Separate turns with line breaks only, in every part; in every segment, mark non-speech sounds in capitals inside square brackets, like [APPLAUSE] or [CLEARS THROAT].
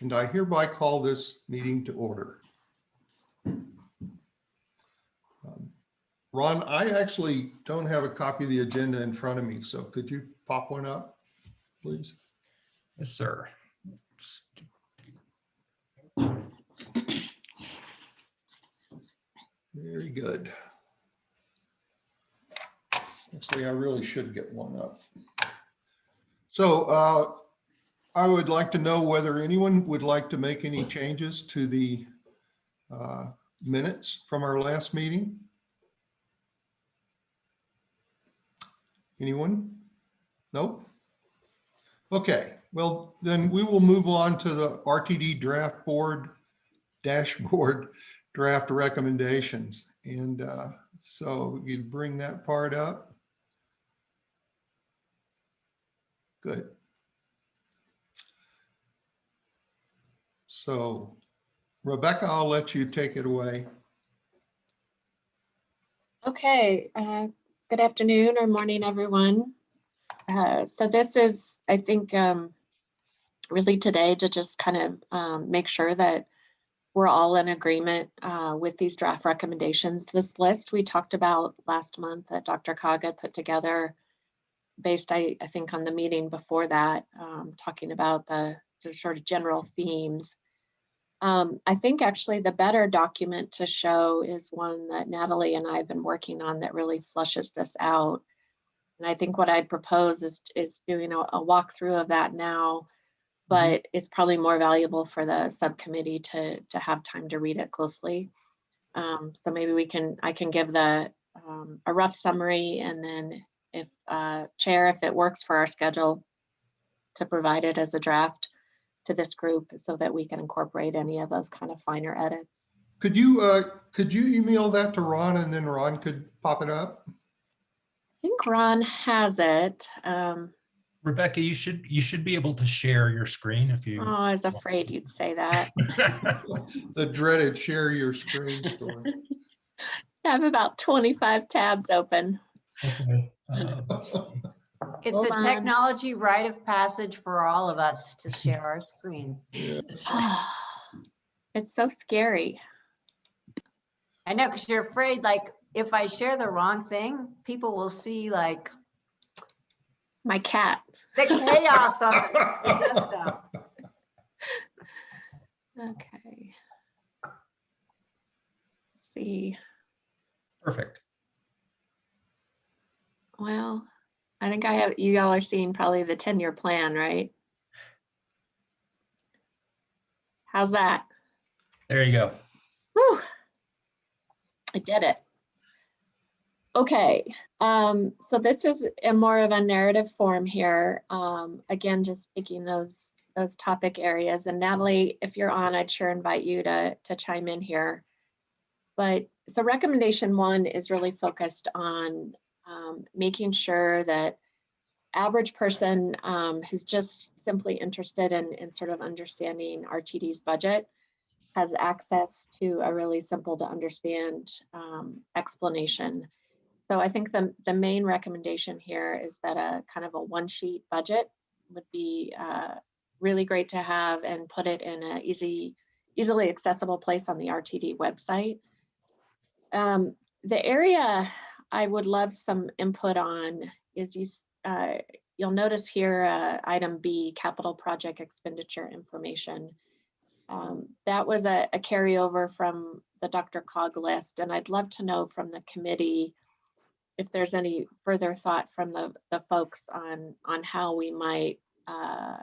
and I hereby call this meeting to order. Um, Ron, I actually don't have a copy of the agenda in front of me, so could you pop one up, please?
Yes, sir.
Very good. Actually, I really should get one up. So uh, I would like to know whether anyone would like to make any changes to the uh, minutes from our last meeting? Anyone? Nope. Okay, well, then we will move on to the RTD draft board dashboard [LAUGHS] draft recommendations. And uh, so you bring that part up. Good. So Rebecca, I'll let you take it away.
Okay, uh, good afternoon or morning, everyone. Uh, So this is, I think, um, really today to just kind of um, make sure that we're all in agreement uh, with these draft recommendations. This list we talked about last month that Dr. Had put together based, I, I think, on the meeting before that, um, talking about the the sort of general themes. Um, I think actually the better document to show is one that Natalie and I have been working on that really flushes this out. And I think what I'd propose is, is doing a, a walkthrough of that now, but it's probably more valuable for the subcommittee to, to have time to read it closely. Um, so maybe we can, I can give the, um, a rough summary and then if, uh, chair, if it works for our schedule, to provide it as a draft to this group so that we can incorporate any of those kind of finer edits.
Could you, uh, could you email that to Ron and then Ron could pop it up?
I think Ron has it. Um,
Rebecca, you should, you should be able to share your screen if you. oh.
I was afraid you'd say that. [LAUGHS]
The dreaded share your screen story. [LAUGHS]
I have about 25 tabs open.
Okay, uh, let's see. [LAUGHS]
It's
Hold
a
on.
technology rite of passage for all of us to share our screen. [SIGHS]
It's so scary.
I know, because you're afraid, like, if I share the wrong thing, people will see like
My cat.
the chaos of it. messed.
Okay. Let's see.
Perfect.
Well, I think I have, you all are seeing probably the 10-year plan, right? How's that?
There you go.
Whew. I did it. Okay, um, so this is a more of a narrative form here. Um, again, just taking those those topic areas. And Natalie, if you're on, I'd sure invite you to to chime in here. But so recommendation one is really focused on um, making sure that average person um, who's just simply interested in, in sort of understanding RTD's budget has access to a really simple to understand um, explanation. So I think the, the main recommendation here is that a kind of a one sheet budget would be uh, really great to have and put it in an easy, easily accessible place on the RTD website. Um, the area I would love some input on is you, uh, you'll notice here, uh, item B, capital project expenditure information. Um, that was a, a carryover from the Dr. Cog list, and I'd love to know from the committee if there's any further thought from the, the folks on, on how we might uh,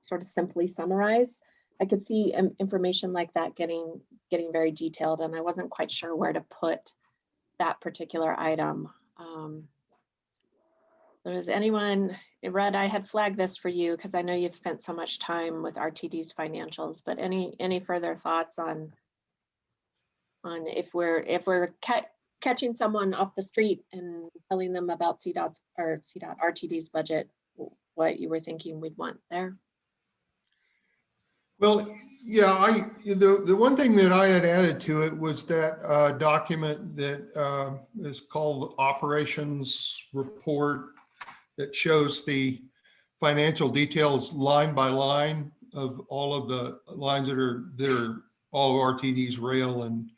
sort of simply summarize. I could see um, information like that getting, getting very detailed, and I wasn't quite sure where to put that particular item. Um, Does anyone, Red, I had flagged this for you because I know you've spent so much time with RTD's financials, but any, any further thoughts on on if we're, if we're ca- catching someone off the street and telling them about CDOT's or CDOT RTD's budget, what you were thinking we'd want there?
Well, yeah, I, the, the one thing that I had added to it was that uh, document that uh, is called Operations Report that shows the financial details line by line of all of the lines that are, that are all of RTD's rail and,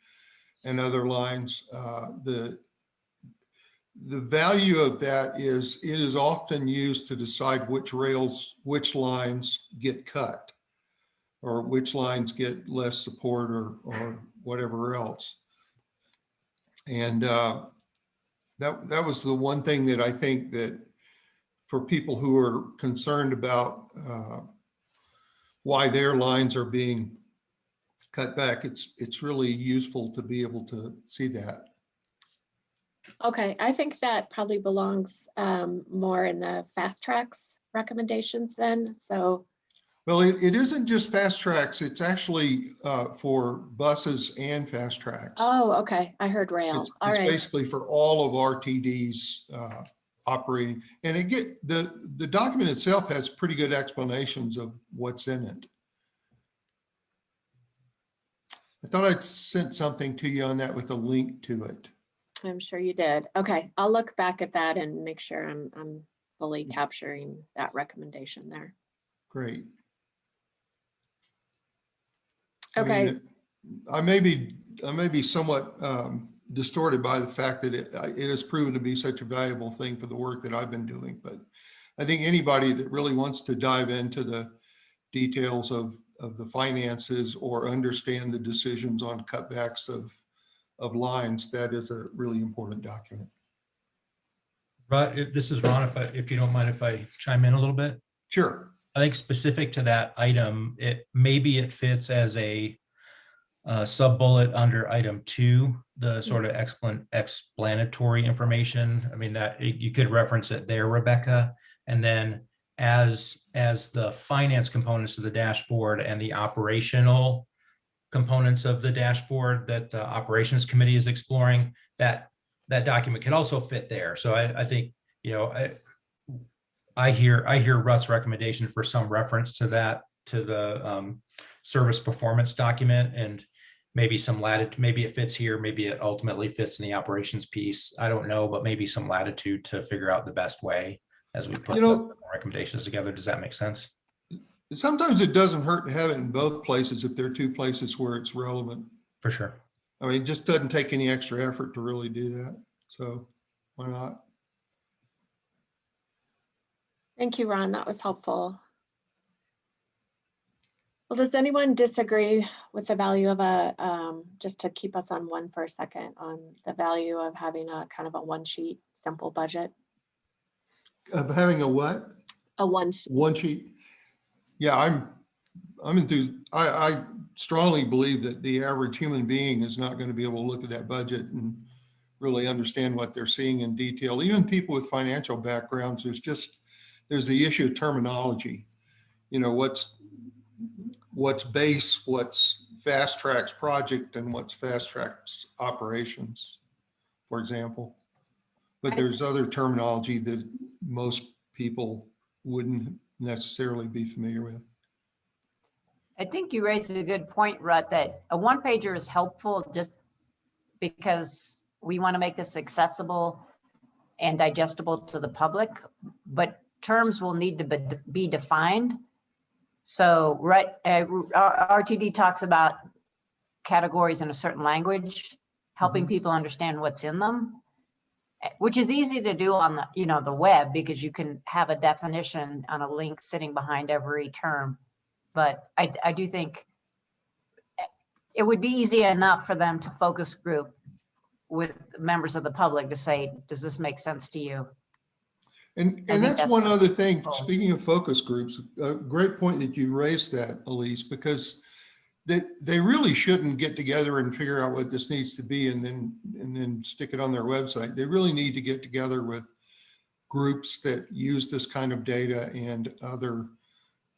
and other lines. Uh, The, the value of that is it is often used to decide which rails, which lines get cut or which lines get less support or, or whatever else. And uh, that, that was the one thing that I think that for people who are concerned about uh, why their lines are being cut back, it's, it's really useful to be able to see that.
Okay, I think that probably belongs um, more in the FasTracks recommendations then. So,
Well, it, it isn't just FasTracks, it's actually uh, for buses and FasTracks.
oh, okay, I heard rail.
It's it's
right.
basically for all of RTD's uh, operating. And it get, the, the document itself has pretty good explanations of what's in it. I thought I'd sent something to you on that with a link to it.
I'm sure you did. Okay, I'll look back at that and make sure I'm, I'm fully capturing that recommendation there.
Great. I mean,
Okay,
I may be, I may be somewhat um, distorted by the fact that it, it has proven to be such a valuable thing for the work that I've been doing, but I think anybody that really wants to dive into the details of, of the finances or understand the decisions on cutbacks of, of lines, that is a really important document.
But if this is Ron, if I, if you don't mind if I chime in a little bit.
Sure.
I think specific to that item, it, maybe it fits as a uh, sub-bullet under item two, the sort of explan- explanatory information. I mean, that, you could reference it there, Rebecca. And then as, as the finance components of the dashboard and the operational components of the dashboard that the operations committee is exploring, that, that document can also fit there. So I, I think, you know, I, I hear, I hear Rutt's recommendation for some reference to that, to the um, service performance document and maybe some latitude, maybe it fits here, maybe it ultimately fits in the operations piece. I don't know, but maybe some latitude to figure out the best way as we put
You
the
know-
recommendations together. Does that make sense?
Sometimes it doesn't hurt to have it in both places if there are two places where it's relevant.
For sure.
I mean, it just doesn't take any extra effort to really do that. So why not?
Thank you, Ron. That was helpful. Well, does anyone disagree with the value of a, um, just to keep us on one for a second, on the value of having a kind of a one sheet, simple budget?
Of having a what?
A one, sheet.
One sheet? Yeah, I'm, I'm enthused. I, I strongly believe that the average human being is not going to be able to look at that budget and really understand what they're seeing in detail. Even people with financial backgrounds, there's just, there's the issue of terminology. You know, what's, what's base, what's FasTracks project and what's FasTracks operations, for example. But there's other terminology that most people wouldn't necessarily be familiar with.
I think you raised a good point, Rutt, that a one pager is helpful just because we want to make this accessible and digestible to the public, but terms will need to be- be defined. So, right, uh, RTD talks about categories in a certain language, helping
Mhm.
people understand what's in them, which is easy to do on the, you know, the web because you can have a definition on a link sitting behind every term. But I, I do think it would be easy enough for them to focus group with members of the public to say, does this make sense to you?
And, and that's
that's
one other thing,
helpful.
speaking of focus groups, a great point that you raised that, Elise, because they, they really shouldn't get together and figure out what this needs to be and then, and then stick it on their website. They really need to get together with groups that use this kind of data and other,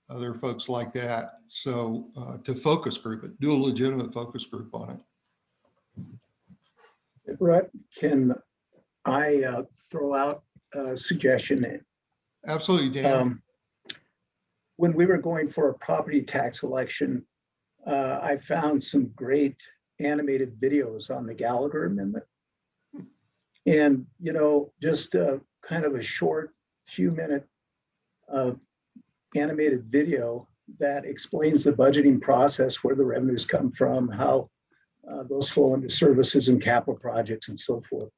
other folks like that. So uh, to focus group it, do a legitimate focus group on it.
Brett, can I uh, throw out a suggestion?
Absolutely, Dan.
Um, When we were going for a property tax election, uh, I found some great animated videos on the Gallagher Amendment. And, you know, just uh, kind of a short few minute uh, animated video that explains the budgeting process, where the revenues come from, how uh, those flow into services and capital projects and so forth.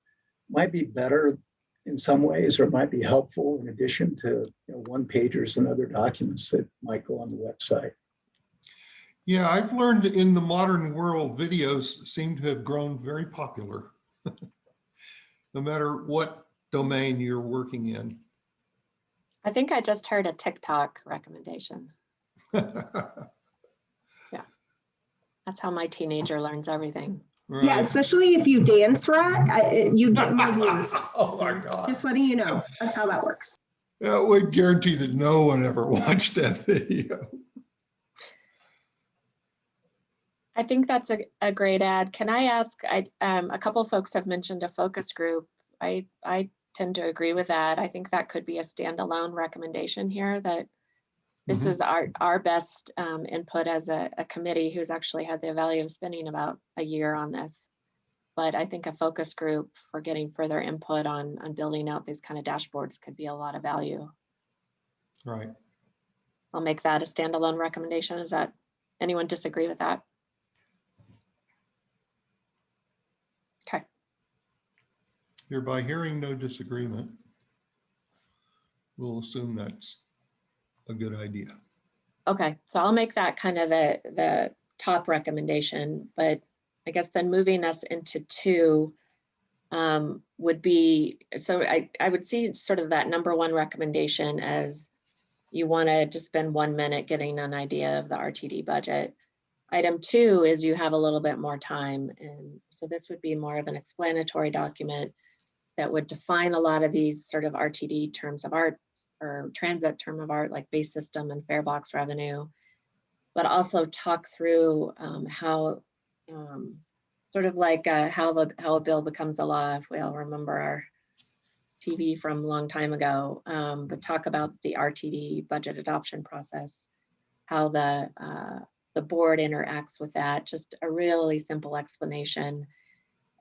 Might be better in some ways, or might be helpful in addition to, you know, one pagers and other documents that might go on the website.
Yeah, I've learned in the modern world, videos seem to have grown very popular. [LAUGHS] No matter what domain you're working in.
I think I just heard a TikTok recommendation. [LAUGHS] Yeah, that's how my teenager learns everything.
Yeah, especially if you dance right, I- you get more views. [LAUGHS]
Oh my God.
Just letting you know, that's how that works.
I would guarantee that no one ever [LAUGHS] watched that video.
I think that's a, a great ad. Can I ask, I, um, a couple folks have mentioned a focus group. I, I tend to agree with that. I think that could be a standalone recommendation here that this
Mhm.
is our, our best, um, input as a, a committee who's actually had the value of spending about a year on this. But I think a focus group for getting further input on, on building out these kind of dashboards could be a lot of value.
Right.
I'll make that a standalone recommendation. Is that, anyone disagree with that? Okay.
Hereby hearing no disagreement. We'll assume that's a good idea.
Okay, so I'll make that kind of the, the top recommendation, but I guess then moving us into two um, would be, so I, I would see sort of that number one recommendation as you want to just spend one minute getting an idea of the RTD budget. Item two is you have a little bit more time, and so this would be more of an explanatory document that would define a lot of these sort of RTD terms of art or transit term of art like base system and fare box revenue, but also talk through um, how um, sort of like uh, how the how a bill becomes a law. If we all remember our TV from a long time ago, um, but talk about the RTD budget adoption process, how the uh, the board interacts with that. Just a really simple explanation.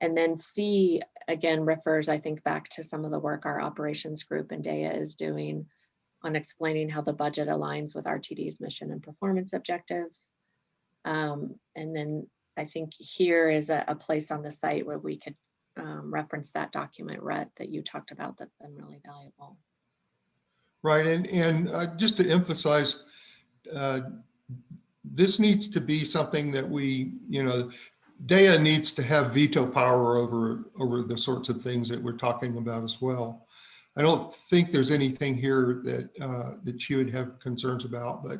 And then C again refers, I think, back to some of the work our operations group and DEA is doing on explaining how the budget aligns with RTD's mission and performance objectives. Um, and then I think here is a, a place on the site where we could um, reference that document, Rhett, that you talked about that's been really valuable.
Right, and, and uh, just to emphasize, uh, this needs to be something that we, you know, DEA needs to have veto power over, over the sorts of things that we're talking about as well. I don't think there's anything here that, uh, that you would have concerns about, but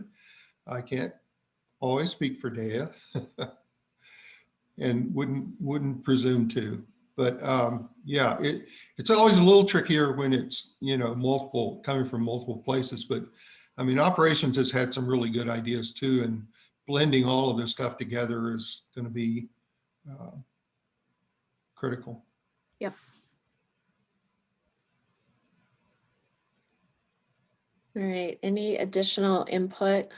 I can't always speak for DEA. [LAUGHS] And wouldn't, wouldn't presume to. But um, yeah, it, it's always a little trickier when it's, you know, multiple, coming from multiple places. But I mean, operations has had some really good ideas too, and blending all of this stuff together is going to be uh, critical.
Yep. All right, any additional input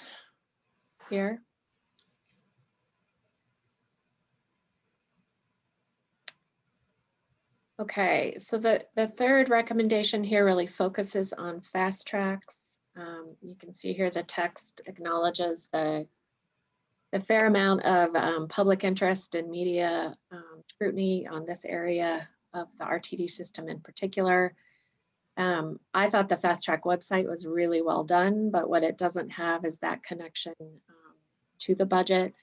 here? Okay, so the, the third recommendation here really focuses on FasTracks. Um, you can see here the text acknowledges the the fair amount of um, public interest and media um, scrutiny on this area of the RTD system in particular. Um, I thought the Fast Track website was really well done, but what it doesn't have is that connection um, to the budget.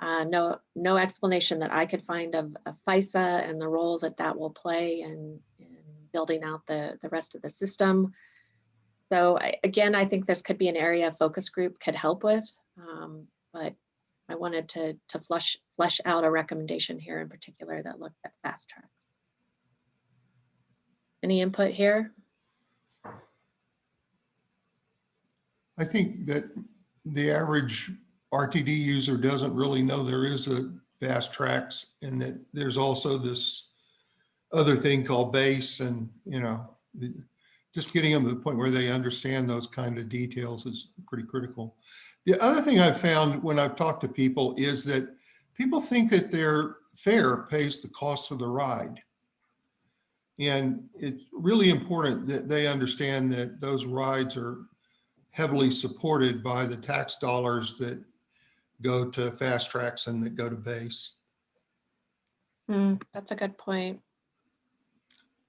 Uh, no, no explanation that I could find of, of FISA and the role that that will play in, in building out the, the rest of the system. So I, again, I think this could be an area a focus group could help with, um, but I wanted to, to flush, flesh out a recommendation here in particular that looked at fast track. Any input here?
I think that the average RTD user doesn't really know there is a FasTracks and that there's also this other thing called base and, you know, the- just getting them to the point where they understand those kind of details is pretty critical. The other thing I've found when I've talked to people is that people think that their fare pays the cost of the ride. And it's really important that they understand that those rides are heavily supported by the tax dollars that go to FasTracks and that go to base.
Hmm, that's a good point.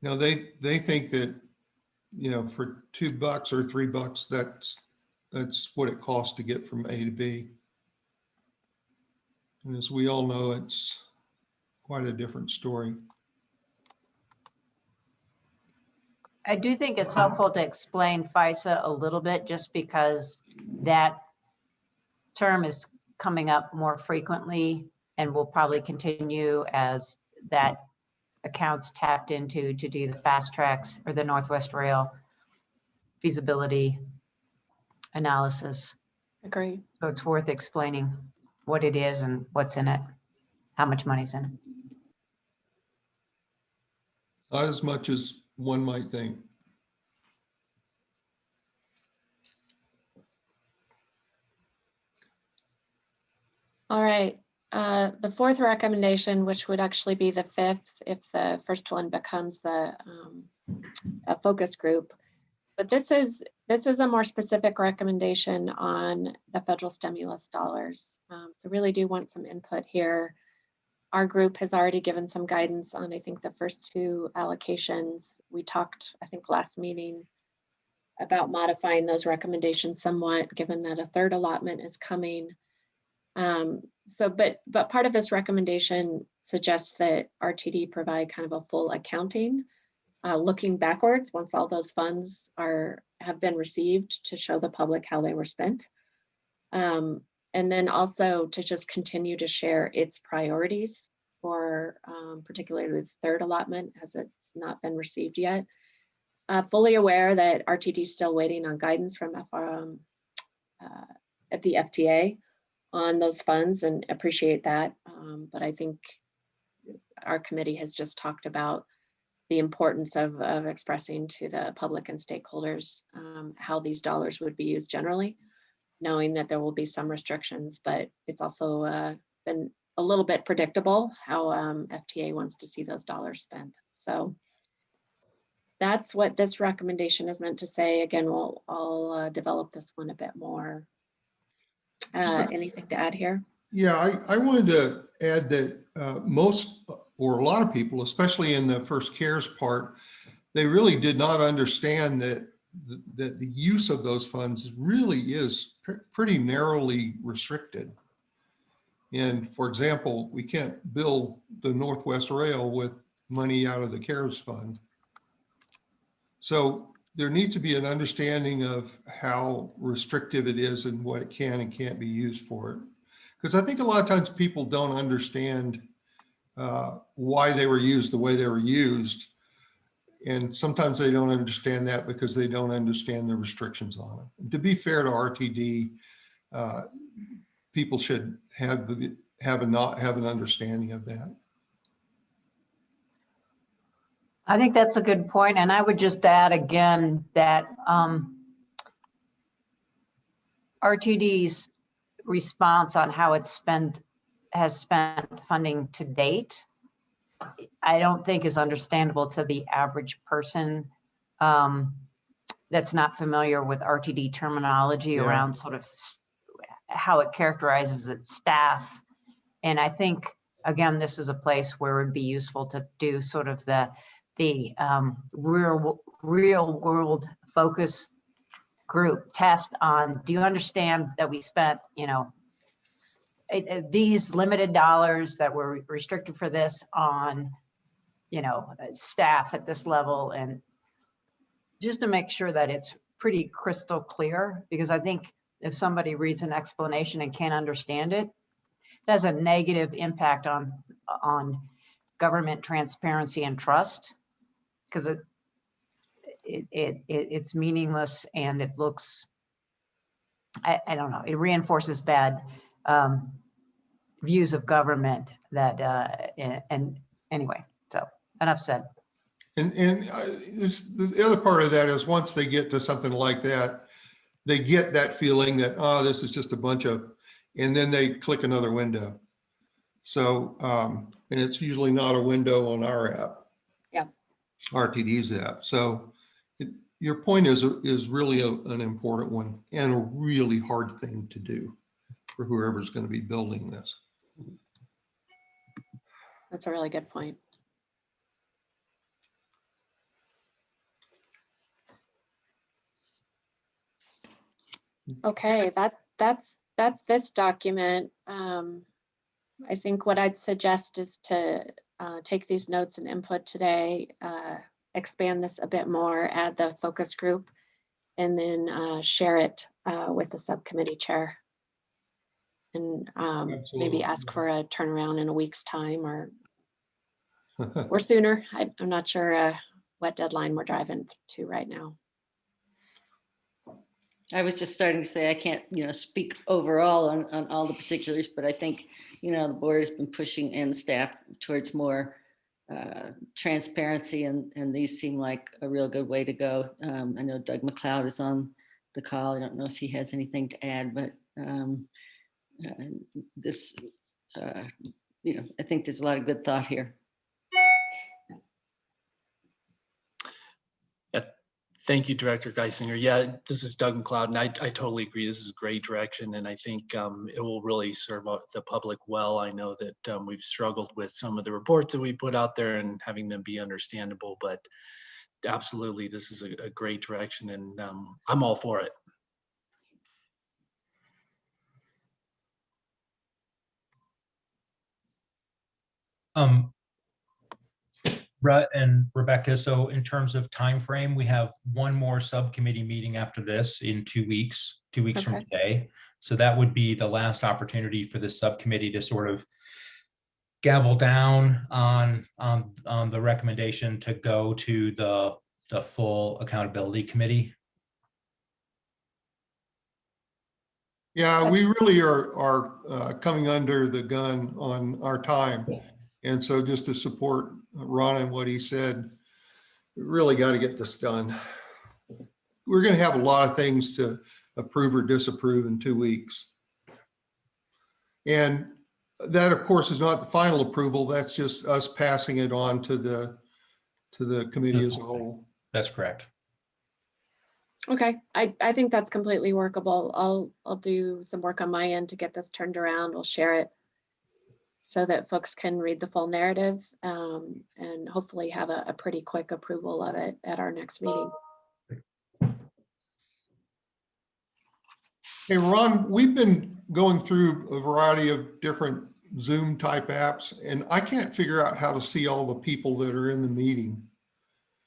You know, they, they think that, you know, for two bucks or three bucks, that's, that's what it costs to get from A to B. And as we all know, it's quite a different story.
I do think it's helpful to explain FISA a little bit, just because that term is coming up more frequently and will probably continue as that accounts tapped into to do the FasTracks or the Northwest Rail feasibility analysis.
Agree.
So it's worth explaining what it is and what's in it, how much money's in it.
Not as much as one might think.
All right, uh, the fourth recommendation, which would actually be the fifth if the first one becomes the um, a focus group. But this is, this is a more specific recommendation on the federal stimulus dollars. Um, So really do want some input here. Our group has already given some guidance on, I think, the first two allocations. We talked, I think, last meeting about modifying those recommendations somewhat, given that a third allotment is coming. Um, so, but, but part of this recommendation suggests that RTD provide kind of a full accounting, uh, looking backwards, once all those funds are, have been received to show the public how they were spent. Um, and then also to just continue to share its priorities for, um, particularly the third allotment as it's not been received yet. Uh, fully aware that RTD is still waiting on guidance from FRM, uh, at the FTA on those funds and appreciate that. Um, but I think our committee has just talked about the importance of, of expressing to the public and stakeholders um, how these dollars would be used generally, knowing that there will be some restrictions, but it's also uh, been a little bit predictable how um, FTA wants to see those dollars spent. So that's what this recommendation is meant to say. Again, we'll, I'll uh, develop this one a bit more. Uh, anything to add here?
Yeah, I, I wanted to add that uh, most, or a lot of people, especially in the first CARES part, they really did not understand that, that the use of those funds really is pr- pretty narrowly restricted. And for example, we can't build the Northwest Rail with money out of the CARES fund. So there needs to be an understanding of how restrictive it is and what it can and can't be used for. Because I think a lot of times people don't understand uh, why they were used the way they were used. And sometimes they don't understand that because they don't understand the restrictions on it. To be fair to RTD, uh, people should have, have a not, have an understanding of that.
I think that's a good point, and I would just add again that um, RTD's response on how it's spent, has spent funding to date, I don't think is understandable to the average person um, that's not familiar with RTD terminology
Yeah.
around sort of how it characterizes its staff. And I think, again, this is a place where it would be useful to do sort of the the um, real, real world focus group test on, do you understand that we spent, you know, it- it- these limited dollars that were restricted for this on, you know, uh, staff at this level and just to make sure that it's pretty crystal clear, because I think if somebody reads an explanation and can't understand it, it has a negative impact on, on government transparency and trust because it, it, it, it- it's meaningless and it looks, I, I don't know, it reinforces bad um, views of government that, uh, and, anyway, so enough said.
And, and uh, the other part of that is once they get to something like that, they get that feeling that, oh, this is just a bunch of, and then they click another window. So, um, and it's usually not a window on our app.
Yeah.
RTD's app. So, it, your point is, is really a- an important one and a really hard thing to do for whoever's going to be building this.
That's a really good point. Okay, that's that's, that's this document. Um, I think what I'd suggest is to uh, take these notes and input today, uh, expand this a bit more, add the focus group, and then uh, share it uh, with the subcommittee chair. And um, maybe ask for a turnaround in a week's time or or sooner. I, I'm not sure uh, what deadline we're driving to right now.
I was just starting to say, I can't, you know, speak overall on, on all the particulars, but I think, you know, the board has been pushing and staff towards more uh, transparency and, and these seem like a real good way to go. Um, I know Doug MacLeod is on the call. I don't know if he has anything to add, but um, uh, this, uh, you know, I think there's a lot of good thought here.
Thank you, Director Geisinger. Yeah, this is Doug MacLeod, and I, I totally agree. This is a great direction, and I think um, it will really serve the public well. I know that um, we've struggled with some of the reports that we put out there and having them be understandable, but absolutely, this is a, a great direction, and um, I'm all for it.
Um, Brett and Rebecca, so in terms of time frame, we have one more subcommittee meeting after this in two weeks, two weeks from
Okay.
today. So that would be the last opportunity for the subcommittee to sort of gavel down on, on, on the recommendation to go to the, the full accountability committee.
Yeah, we really are, are uh, coming under the gun on our time. And so just to support Ron and what he said, we really got to get this done. We're going to have a lot of things to approve or disapprove in two weeks. And that, of course, is not the final approval. That's just us passing it on to the, to the committee as a whole.
That's correct.
Okay, I, I think that's completely workable. I'll, I'll do some work on my end to get this turned around. We'll share it so that folks can read the full narrative um, and hopefully have a, a pretty quick approval of it at our next meeting.
Hey, Ron, we've been going through a variety of different Zoom type apps and I can't figure out how to see all the people that are in the meeting.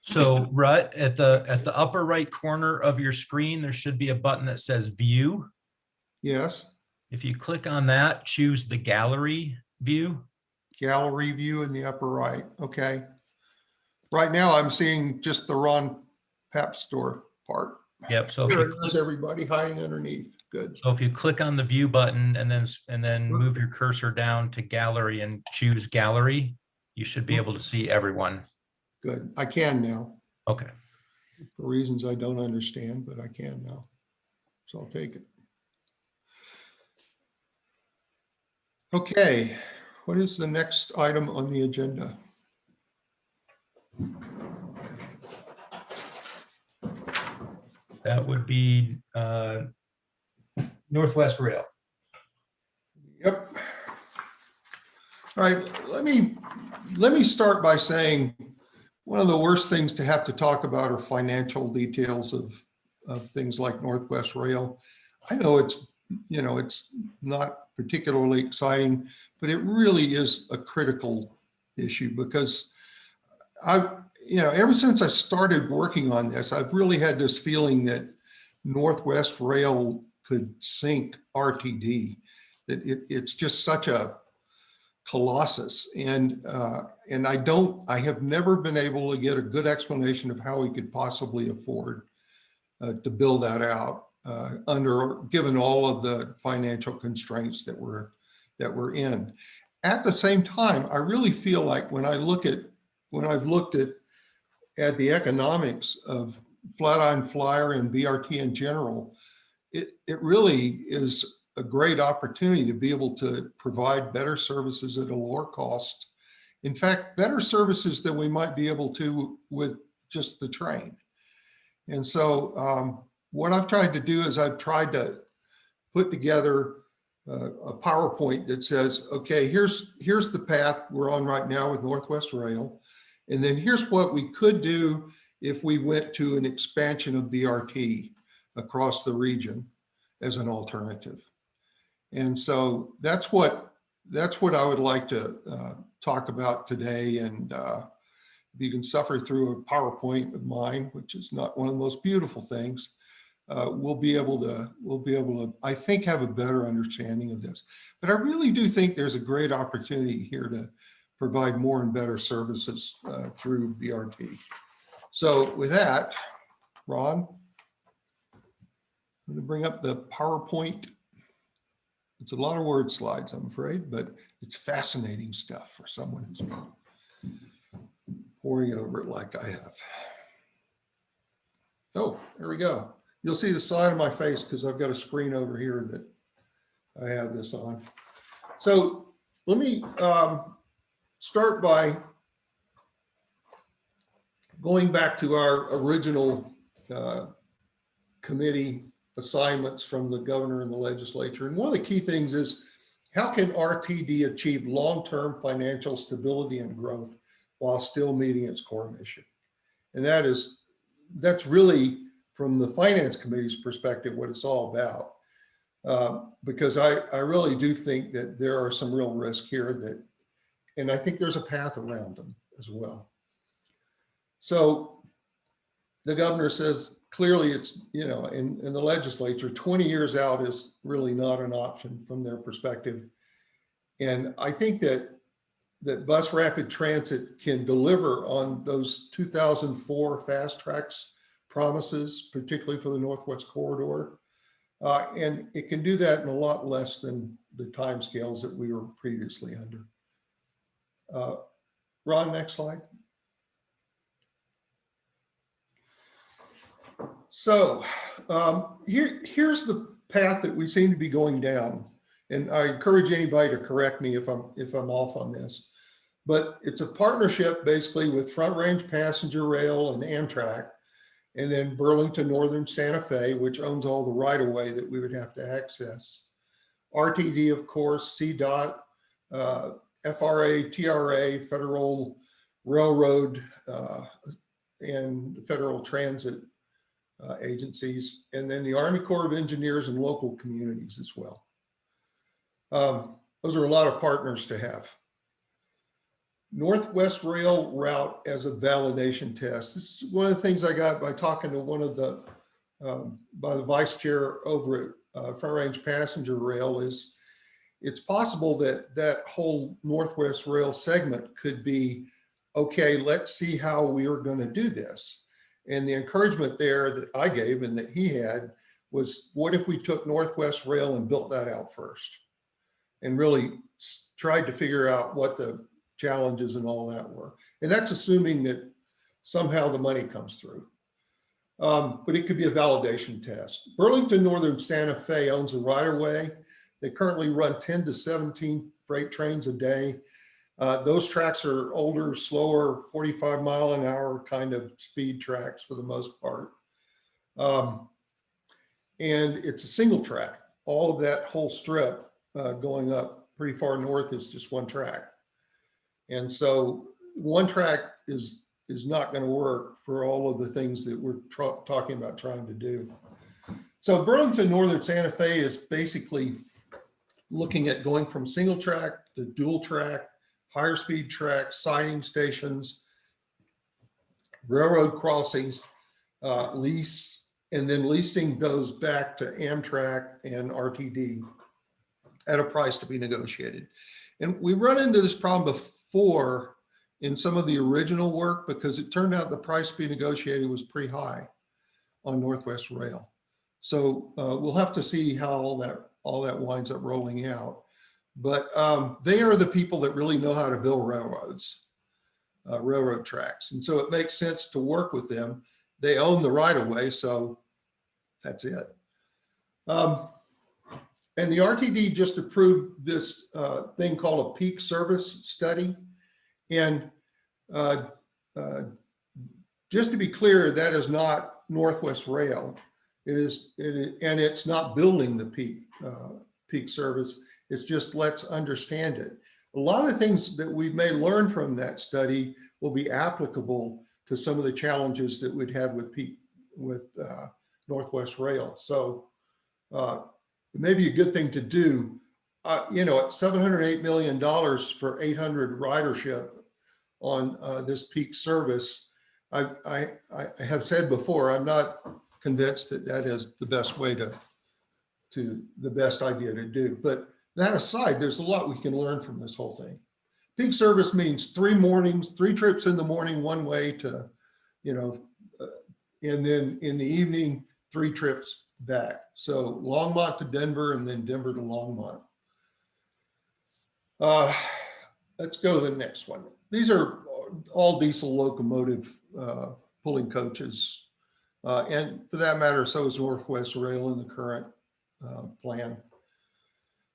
So Rutt, at the, at the upper right corner of your screen, there should be a button that says view.
Yes,
If you click on that, choose the gallery view.
gallery view in the upper right. Okay. Right now I'm seeing just the Ron Papsdorf part.
Yep, so if
There
you,
it is, everybody hiding underneath. Good.
so if you click on the view button and then, and then move your cursor down to gallery and choose gallery, you should be able to see everyone.
Good. I can now
Okay.
for reasons I don't understand, but I can now. So I'll take it. Okay, what is the next item on the agenda?
That would be uh, Northwest Rail.
Yep. All right, let me, let me start by saying, one of the worst things to have to talk about are financial details of, of things like Northwest Rail. I know it's, you know, it's not particularly exciting, but it really is a critical issue because I've, you know, ever since I started working on this, I've really had this feeling that Northwest Rail could sink RTD that it, it's just such a colossus. And, uh, and I don't, I have never been able to get a good explanation of how we could possibly afford uh, to build that out uh, under, given all of the financial constraints that we're, that we're in. At the same time, I really feel like when I look at, when I've looked at, at the economics of Flatiron Flyer and BRT in general, it, it really is a great opportunity to be able to provide better services at a lower cost. In fact, better services than we might be able to with just the train. And so um, what I've tried to do is I've tried to put together uh, a PowerPoint that says, okay, here's, here's the path we're on right now with Northwest Rail. And then here's what we could do if we went to an expansion of BRT across the region as an alternative. And so that's what, that's what I would like to uh, talk about today. And uh, if you can suffer through a PowerPoint of mine, which is not one of the most beautiful things, uh, we'll be able to, we'll be able to, I think, have a better understanding of this. But I really do think there's a great opportunity here to provide more and better services uh, through BRT. So with that, Ron, I'm going to bring up the PowerPoint. It's a lot of word slides, I'm afraid, but it's fascinating stuff for someone who's been poring over it like I have. Oh, there we go. You'll see the side of my face because I've got a screen over here that I have this on. So let me um, start by going back to our original uh, committee assignments from the governor and the legislature. And one of the key things is how can RTD achieve long-term financial stability and growth while still meeting its core mission? And that is, that's really from the finance committee's perspective, what it's all about. Uh, because I, I really do think that there are some real risks here that, and I think there's a path around them as well. So the governor says clearly it's, you know, in, in the legislature, 20 years out is really not an option from their perspective. And I think that that bus rapid transit can deliver on those 2004 FasTracks promises, particularly for the Northwest Corridor. Uh, and it can do that in a lot less than the timescales that we were previously under. Uh, Ron, next slide. So um, here, here's the path that we seem to be going down. And I encourage anybody to correct me if I'm if I'm off on this. But it's a partnership basically with Front Range Passenger Rail and Amtrak, and then Burlington Northern Santa Fe, which owns all the right of way that we would have to access. RTD, of course, CDOT, uh, FRA, TRA, Federal Railroad, uh, and Federal Transit uh, agencies, and then the Army Corps of Engineers and local communities as well. Um, those are a lot of partners to have. Northwest Rail route as a validation test. This is one of the things I got by talking to one of the, um, by the vice chair over at uh, Front Range Passenger Rail is it's possible that that whole Northwest Rail segment could be, okay, let's see how we are going to do this. And the encouragement there that I gave and that he had was, what if we took Northwest Rail and built that out first? And really tried to figure out what the challenges and all that were. And that's assuming that somehow the money comes through. Um, but it could be a validation test. Burlington Northern Santa Fe owns a right of way. They currently run 10 to 17 freight trains a day. Uh, those tracks are older, slower, 45 mile an hour kind of speed tracks for the most part. Um, and it's a single track. All of that whole strip uh, going up pretty far north is just one track. And so one track is is not going to work for all of the things that we're talking about trying to do. So Burlington Northern Santa Fe is basically looking at going from single track to dual track, higher speed tracks, siding stations, railroad crossings, uh, lease, and then leasing those back to Amtrak and RTD at a price to be negotiated. And we run into this problem before in some of the original work because it turned out the price to be negotiated was pretty high on Northwest Rail. So uh, we'll have to see how all that all that winds up rolling out. But um, they are the people that really know how to build railroads, uh, railroad tracks. And so it makes sense to work with them. They own the right of way, so that's it. Um, and the RTD just approved this uh, thing called a peak service study. And uh, uh, just to be clear, that is not Northwest Rail. It is, and it's not building the peak, uh, peak service. It's just let's understand it. A lot of things that we may learn from that study will be applicable to some of the challenges that we'd have with peak, with uh, Northwest Rail. So uh, it may be a good thing to do. Uh, You know, at $708 million for 800 ridership on uh, this peak service, I, I, I have said before, I'm not convinced that that is the best way to, to the best idea to do. But that aside, there's a lot we can learn from this whole thing. Peak service means three mornings, three trips in the morning, one way to, you know, uh, and then in the evening, three trips back. So Longmont to Denver and then Denver to Longmont. Uh, let's go to the next one. These are all diesel locomotive uh, pulling coaches. Uh, and for that matter, so is Northwest Rail in the current uh, plan.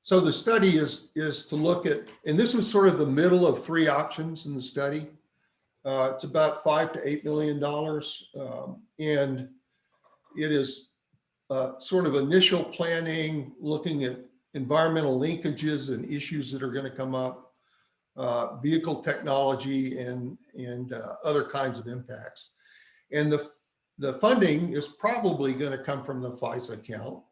So the study is, is to look at, and this was sort of the middle of three options in the study. Uh, it's about five to eight million dollars. Um, and it is uh, sort of initial planning, looking at environmental linkages and issues that are going to come up, uh, vehicle technology and, and uh, other kinds of impacts. And the, the funding is probably going to come from the FISA account.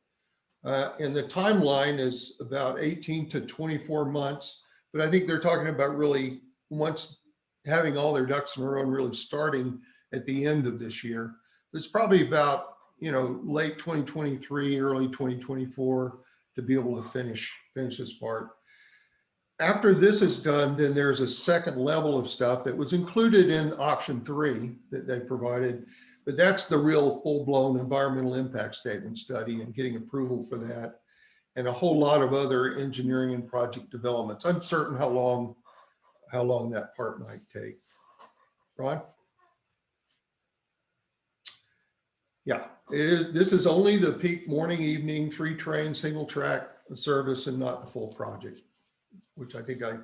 Uh, and the timeline is about 18 to 24 months. But I think they're talking about really once having all their ducks in a row and really starting at the end of this year. It's probably about, you know, late 2023, early 2024 to be able to finish, finish this part. After this is done, then there's a second level of stuff that was included in option three that they provided. But that's the real full-blown environmental impact statement study and getting approval for that. And a whole lot of other engineering and project developments. Uncertain how long, how long that part might take. Ron? Yeah, this is only the peak morning, evening, three train, single track service and not the full project, which I think I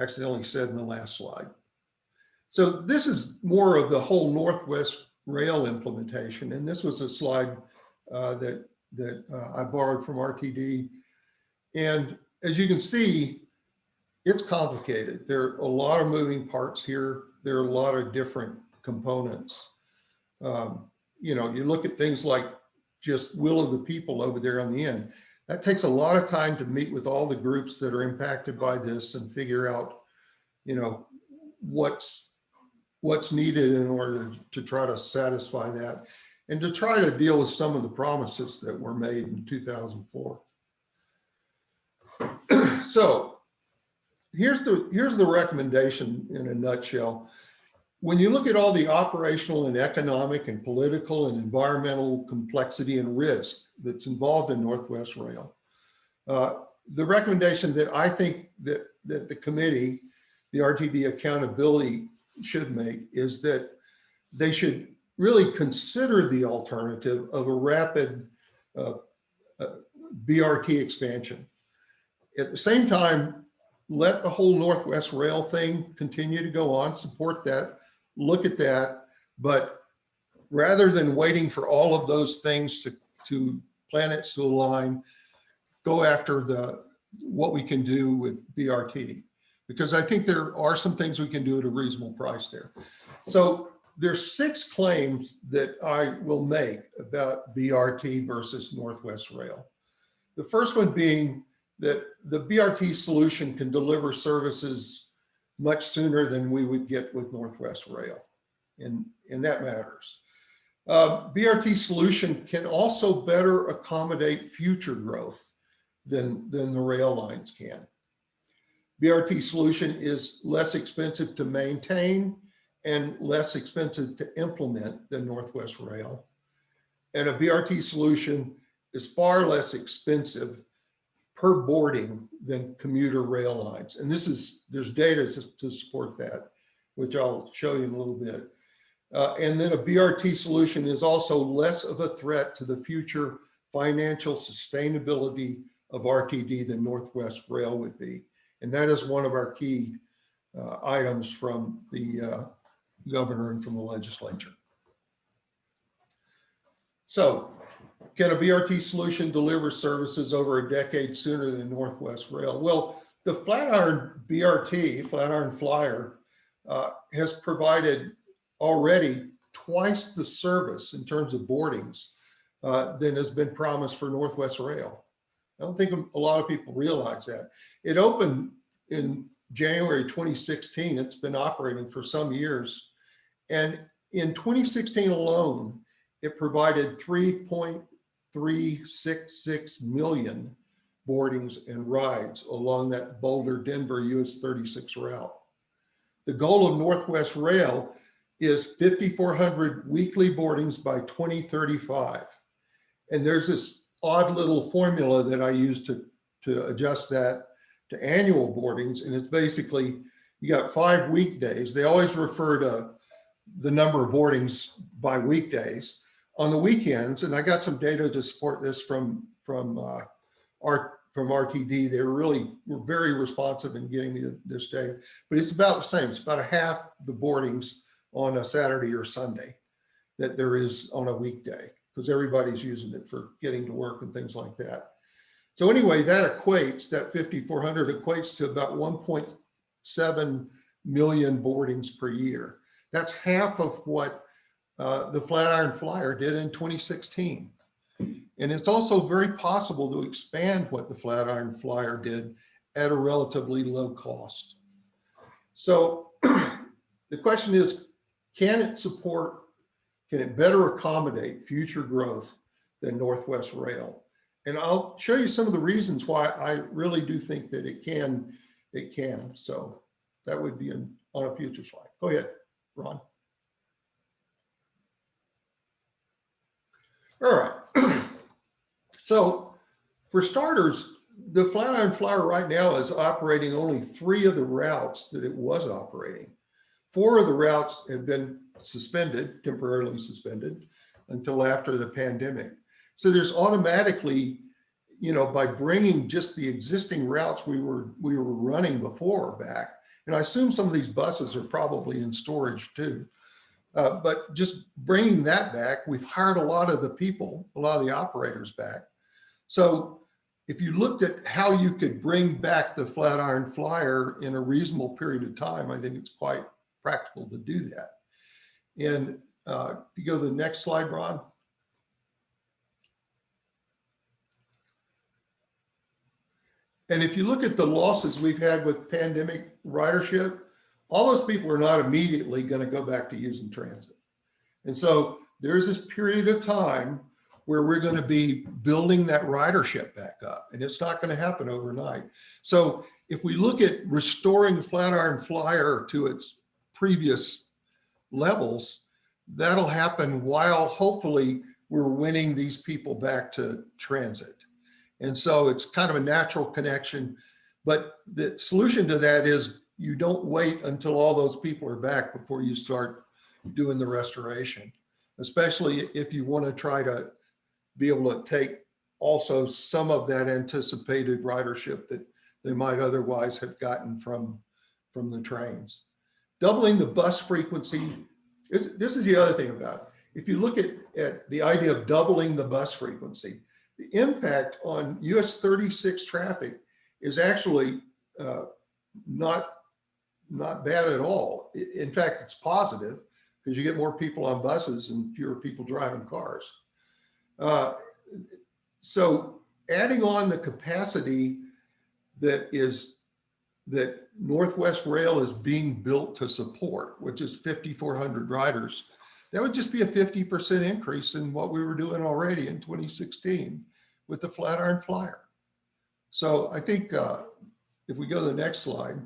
accidentally said in the last slide. So this is more of the whole Northwest Rail implementation. And this was a slide uh, that, that uh, I borrowed from RTD. And as you can see, it's complicated. There are a lot of moving parts here. There are a lot of different components. Um, you know, you look at things like just will of the people over there on the end. That takes a lot of time to meet with all the groups that are impacted by this and figure out, you know, what's what's needed in order to try to satisfy that and to try to deal with some of the promises that were made in 2004. [CLEARS THROAT] so here's the here's the recommendation in a nutshell. When you look at all the operational and economic and political and environmental complexity and risk that's involved in Northwest Rail, uh, the recommendation that I think that, that the committee, the RTD accountability should make is that they should really consider the alternative of a rapid uh, uh, BRT expansion. At the same time, let the whole Northwest Rail thing continue to go on, support that, look at that, but rather than waiting for all of those things to, to planets to align, go after the what we can do with BRT because I think there are some things we can do at a reasonable price there. So there's six claims that I will make about BRT versus Northwest Rail. The first one being that the BRT solution can deliver services much sooner than we would get with Northwest Rail. And, and that matters. Uh, BRT solution can also better accommodate future growth than, than the rail lines can. BRT solution is less expensive to maintain and less expensive to implement than Northwest Rail. And a BRT solution is far less expensive per boarding than commuter rail lines. And this is, there's data to, to support that, which I'll show you in a little bit. Uh, and then a BRT solution is also less of a threat to the future financial sustainability of RTD than Northwest Rail would be. And that is one of our key uh, items from the uh, governor and from the legislature. So can a BRT solution deliver services over a decade sooner than Northwest Rail? Well, the Flatiron BRT, Flatiron Flyer, uh, has provided already twice the service in terms of boardings uh, than has been promised for Northwest Rail. I don't think a lot of people realize that. It opened in January 2016. It's been operating for some years. And in 2016 alone, it provided 3.366 million boardings and rides along that Boulder Denver US 36 route. The goal of Northwest Rail is 5,400 weekly boardings by 2035. And there's this odd little formula that I use to, to adjust that to annual boardings. And it's basically, you got five weekdays. They always refer to the number of boardings by weekdays. On the weekends, and I got some data to support this from, from, uh, our, from RTD, they were really, were very responsive in getting me this data, but it's about the same. It's about a half the boardings on a Saturday or Sunday that there is on a weekday because everybody's using it for getting to work and things like that. So anyway, that equates, that 5,400 equates to about 1.7 million boardings per year. That's half of what uh, the Flatiron Flyer did in 2016. And it's also very possible to expand what the Flatiron Flyer did at a relatively low cost. So [CLEARS THROAT] the question is, can it support, can it better accommodate future growth than Northwest Rail? And I'll show you some of the reasons why I really do think that it can, it can. So that would be in, on a future slide. Go ahead, Ron. All right. So for starters, the Flatiron Flyer right now is operating only three of the routes that it was operating. Four of the routes have been suspended, temporarily suspended until after the pandemic. So there's automatically, you know, by bringing just the existing routes we were we were running before back, and I assume some of these buses are probably in storage too. Uh, but just bringing that back, we've hired a lot of the people, a lot of the operators back. So if you looked at how you could bring back the Flatiron Flyer in a reasonable period of time, I think it's quite practical to do that. And uh, if you go to the next slide, Ron. And if you look at the losses we've had with pandemic ridership, all those people are not immediately going to go back to using transit. And so there's this period of time where we're going to be building that ridership back up and it's not going to happen overnight. So if we look at restoring Flatiron Flyer to its previous levels, that'll happen while hopefully we're winning these people back to transit. And so it's kind of a natural connection, but the solution to that is you don't wait until all those people are back before you start doing the restoration, especially if you want to try to be able to take also some of that anticipated ridership that they might otherwise have gotten from, from the trains. Doubling the bus frequency, is, this is the other thing about it. If you look at, at the idea of doubling the bus frequency, the impact on US 36 traffic is actually uh, not not bad at all. In fact, it's positive because you get more people on buses and fewer people driving cars. Uh, so adding on the capacity that is that Northwest Rail is being built to support, which is 5,400 riders, that would just be a 50% increase in what we were doing already in 2016 with the Flatiron Flyer. So I think uh, if we go to the next slide,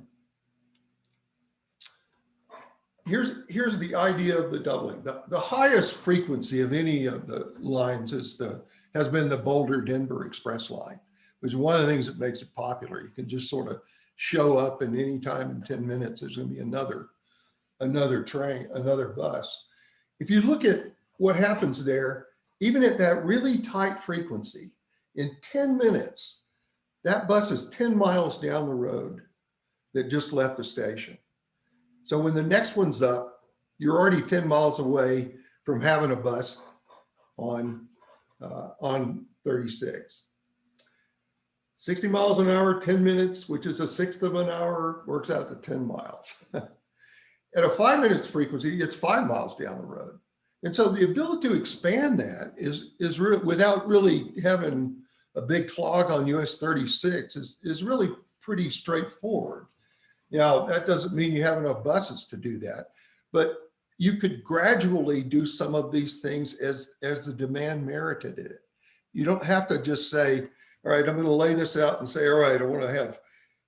here's here's the idea of the doubling. The, the highest frequency of any of the lines is the has been the Boulder Denver Express line, which is one of the things that makes it popular. You can just sort of show up and time in 10 minutes, there's going to be another another train, another bus. If you look at what happens there, even at that really tight frequency, in 10 minutes, that bus is 10 miles down the road that just left the station. So when the next one's up, you're already 10 miles away from having a bus on uh, on 36. 60 miles an hour, 10 minutes, which is a sixth of an hour, works out to 10 miles. [LAUGHS] At a five minutes frequency, it's five miles down the road. And so the ability to expand that is, is re- without really having a big clog on US 36 is, is really pretty straightforward. Now, that doesn't mean you have enough buses to do that, but you could gradually do some of these things as, as the demand merited it. You don't have to just say, all right, I'm going to lay this out and say, all right, I want to have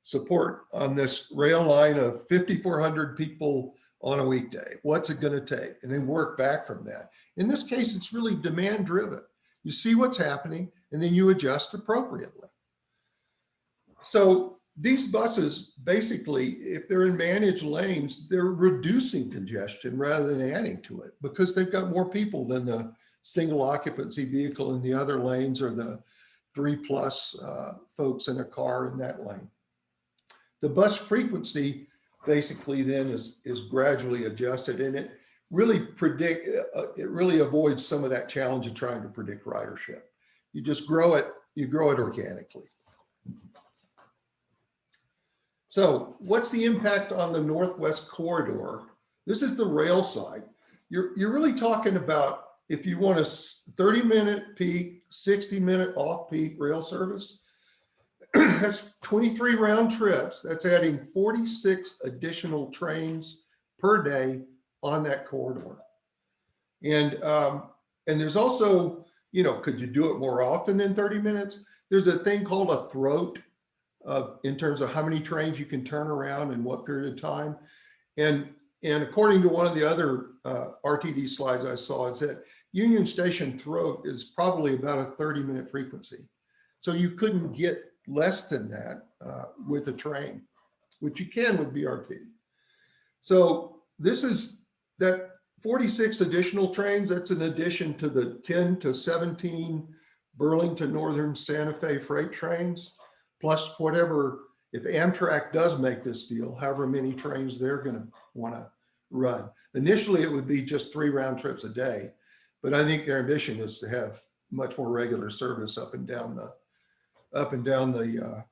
support on this rail line of 5,400 people on a weekday. What's it going to take? And then work back from that. In this case, it's really demand driven. You see what's happening and then you adjust appropriately. So these buses, basically, if they're in managed lanes, they're reducing congestion rather than adding to it because they've got more people than the single occupancy vehicle in the other lanes or the three plus uh, folks in a car in that lane. The bus frequency basically then is, is gradually adjusted and it really predict, uh, it really avoids some of that challenge of trying to predict ridership. You just grow it, you grow it organically. So what's the impact on the Northwest corridor? This is the rail side. You're, you're really talking about if you want a 30 minute peak, 60 minute off peak rail service, [CLEARS THROAT] that's 23 round trips. That's adding 46 additional trains per day on that corridor. And, um, and there's also, you know, could you do it more often than 30 minutes? There's a thing called a throat in terms of how many trains you can turn around in what period of time. And, and according to one of the other uh, RTD slides I saw, it's that Union Station throat is probably about a 30 minute frequency. So you couldn't get less than that uh, with a train, which you can with BRT. So this is that 46 additional trains, that's an addition to the 10 to 17 Burlington Northern Santa Fe freight trains, plus whatever, if Amtrak does make this deal, however many trains they're gonna wanna run. Initially, it would be just three round trips a day, but I think their ambition is to have much more regular service up and down the, up and down the uh,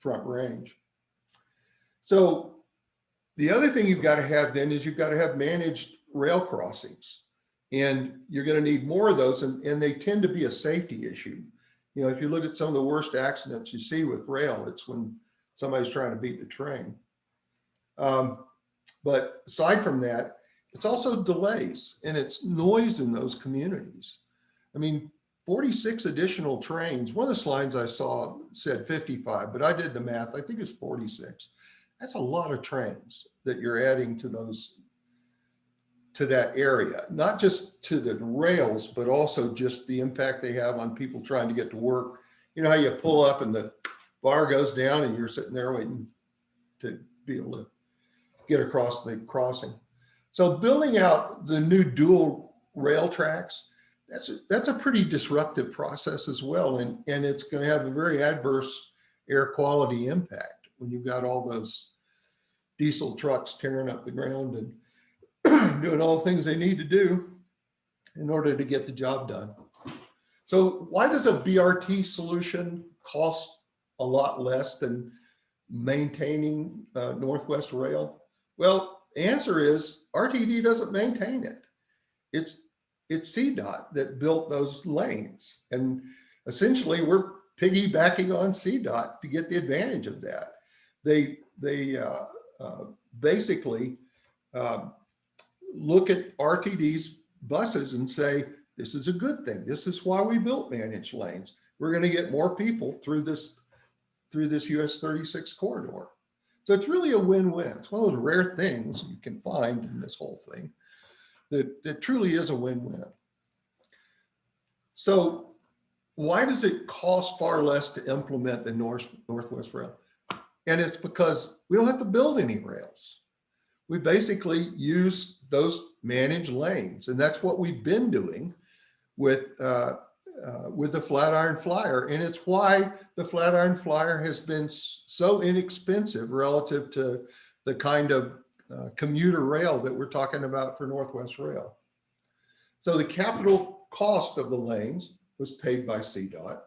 front range. So the other thing you've got to have then is you've got to have managed rail crossings. And you're going to need more of those and, and they tend to be a safety issue. You know, if you look at some of the worst accidents you see with rail, it's when somebody's trying to beat the train. Um, but aside from that, it's also delays and it's noise in those communities. I mean, 46 additional trains. One of the slides I saw said 55, but I did the math. I think it's 46. That's a lot of trains that you're adding to those to that area, not just to the rails, but also just the impact they have on people trying to get to work. You know how you pull up and the bar goes down and you're sitting there waiting to be able to get across the crossing. So building out the new dual rail tracks, that's a, that's a pretty disruptive process as well. And, and it's going to have a very adverse air quality impact when you've got all those diesel trucks tearing up the ground and [CLEARS THROAT] doing all the things they need to do in order to get the job done. So why does a BRT solution cost a lot less than maintaining uh, Northwest Rail? Well, the answer is RTD doesn't maintain it. It's it's CDOT that built those lanes. And essentially we're piggybacking on CDOT to get the advantage of that. They, they uh, uh, basically uh, look at RTD's buses and say, this is a good thing. This is why we built managed lanes. We're going to get more people through this, through this US 36 corridor. So it's really a win-win. It's one of those rare things you can find in this whole thing that, that truly is a win-win. So why does it cost far less to implement the North, Northwest Rail? And it's because we don't have to build any rails. We basically use those managed lanes. And that's what we've been doing with, uh, uh, with the Flatiron Flyer. And it's why the Flatiron Flyer has been so inexpensive relative to the kind of uh, commuter rail that we're talking about for Northwest Rail. So the capital cost of the lanes was paid by CDOT.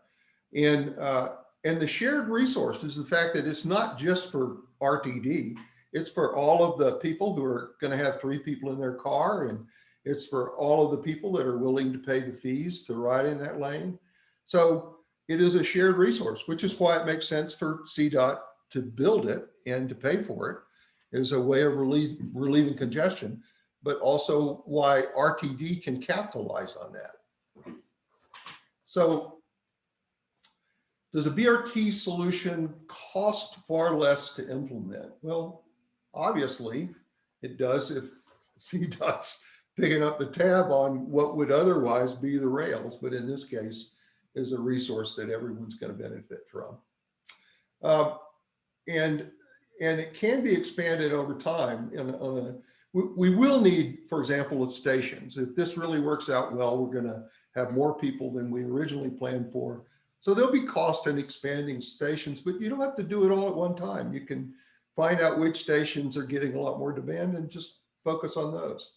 And, uh, and the shared resources, the fact that it's not just for RTD, it's for all of the people who are going to have three people in their car and it's for all of the people that are willing to pay the fees to ride in that lane. So it is a shared resource, which is why it makes sense for CDOT to build it and to pay for it as a way of relieve, relieving congestion, but also why RTD can capitalize on that. So does a BRT solution cost far less to implement? Well, obviously it does if [LAUGHS] CDOT's picking up the tab on what would otherwise be the rails, but in this case is a resource that everyone's going to benefit from. Uh, and and it can be expanded over time. In, on a, we, we will need, for example, of stations. If this really works out well, we're going to have more people than we originally planned for. So there'll be cost in expanding stations, but you don't have to do it all at one time. You can find out which stations are getting a lot more demand and just focus on those.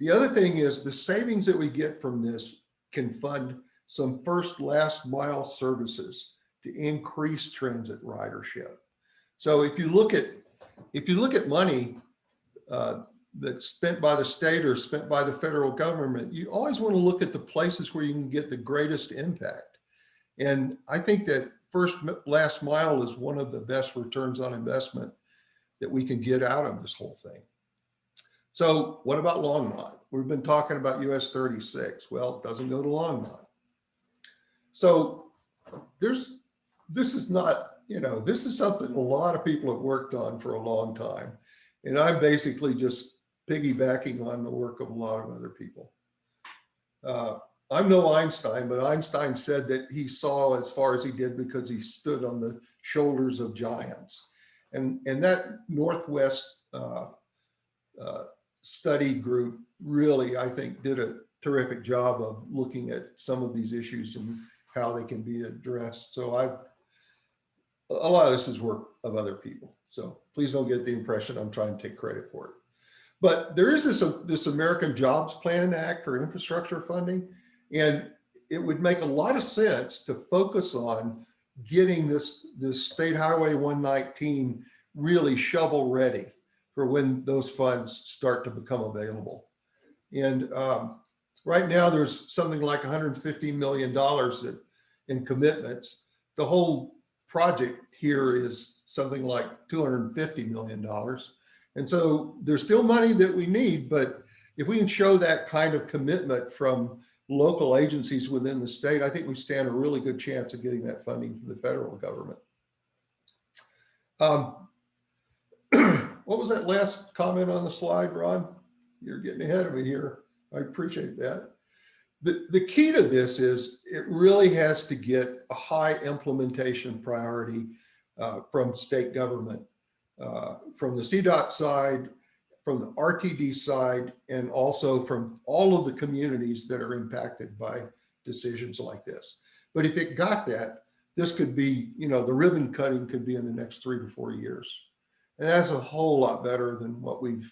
The other thing is the savings that we get from this can fund some first last mile services to increase transit ridership. So if you look at if you look at money uh, that's spent by the state or spent by the federal government, you always want to look at the places where you can get the greatest impact. And I think that first last mile is one of the best returns on investment that we can get out of this whole thing. So what about Longmont? We've been talking about US 36. Well, it doesn't go to Longmont. So there's, this is not, you know, this is something a lot of people have worked on for a long time. And I'm basically just piggybacking on the work of a lot of other people. Uh, I'm no Einstein, but Einstein said that he saw as far as he did because he stood on the shoulders of giants. And, and that Northwest uh, uh, study group really, I think, did a terrific job of looking at some of these issues and how they can be addressed. So I've, a lot of this is work of other people. So please don't get the impression I'm trying to take credit for it. But there is this, uh, this American Jobs Plan Act for infrastructure funding, and it would make a lot of sense to focus on getting this, this State Highway 119 really shovel ready for when those funds start to become available. And um, right now there's something like 150 million dollars that in commitments. The whole project here is something like 250 million dollars. And so there's still money that we need, but if we can show that kind of commitment from local agencies within the state, I think we stand a really good chance of getting that funding from the federal government. Um, [CLEARS THROAT] what was that last comment on the slide, Ron? You're getting ahead of me here. I appreciate that. The, the key to this is it really has to get a high implementation priority uh, from state government, uh, from the CDOT side, from the RTD side, and also from all of the communities that are impacted by decisions like this. But if it got that, this could be, you know, the ribbon cutting could be in the next three to four years. And that's a whole lot better than what we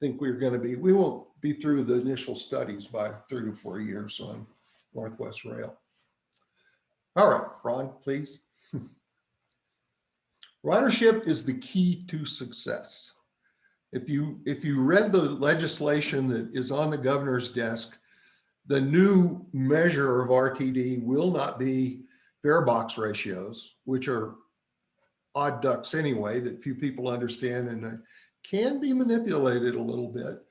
think we're going to be. We won't be through the initial studies by three to four years on Northwest Rail. All right, Ron, please. [LAUGHS] Ridership is the key to success. If you if you read the legislation that is on the governor's desk, the new measure of RTD will not be fare box ratios, which are odd ducks anyway that few people understand and can be manipulated a little bit.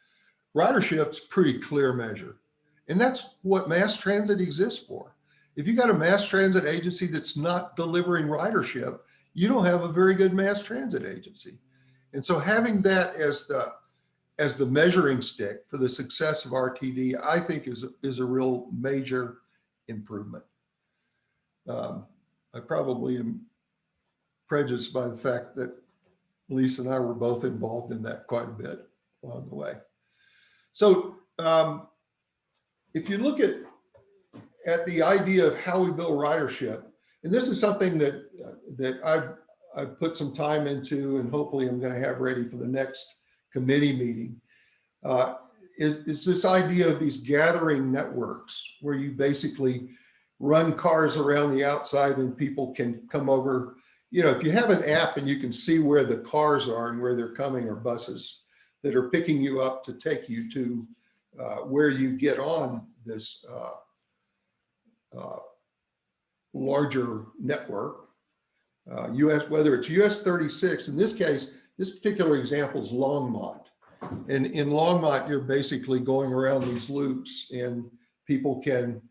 Ridership's pretty clear measure. And that's what mass transit exists for. If you got a mass transit agency that's not delivering ridership, you don't have a very good mass transit agency. And so having that as the as the measuring stick for the success of RTD, I think is, is a real major improvement. Um, I probably am prejudiced by the fact that Lisa and I were both involved in that quite a bit along the way. So um, if you look at, at the idea of how we build ridership, and this is something that, that I've, I've put some time into and hopefully I'm gonna have ready for the next committee meeting. Uh, is, is this idea of these gathering networks where you basically run cars around the outside and people can come over. You know, if you have an app and you can see where the cars are and where they're coming or buses that are picking you up to take you to uh, where you get on this uh, uh, larger network, uh, US, whether it's US 36, in this case, this particular example is Longmont. And in Longmont, you're basically going around these loops and people can,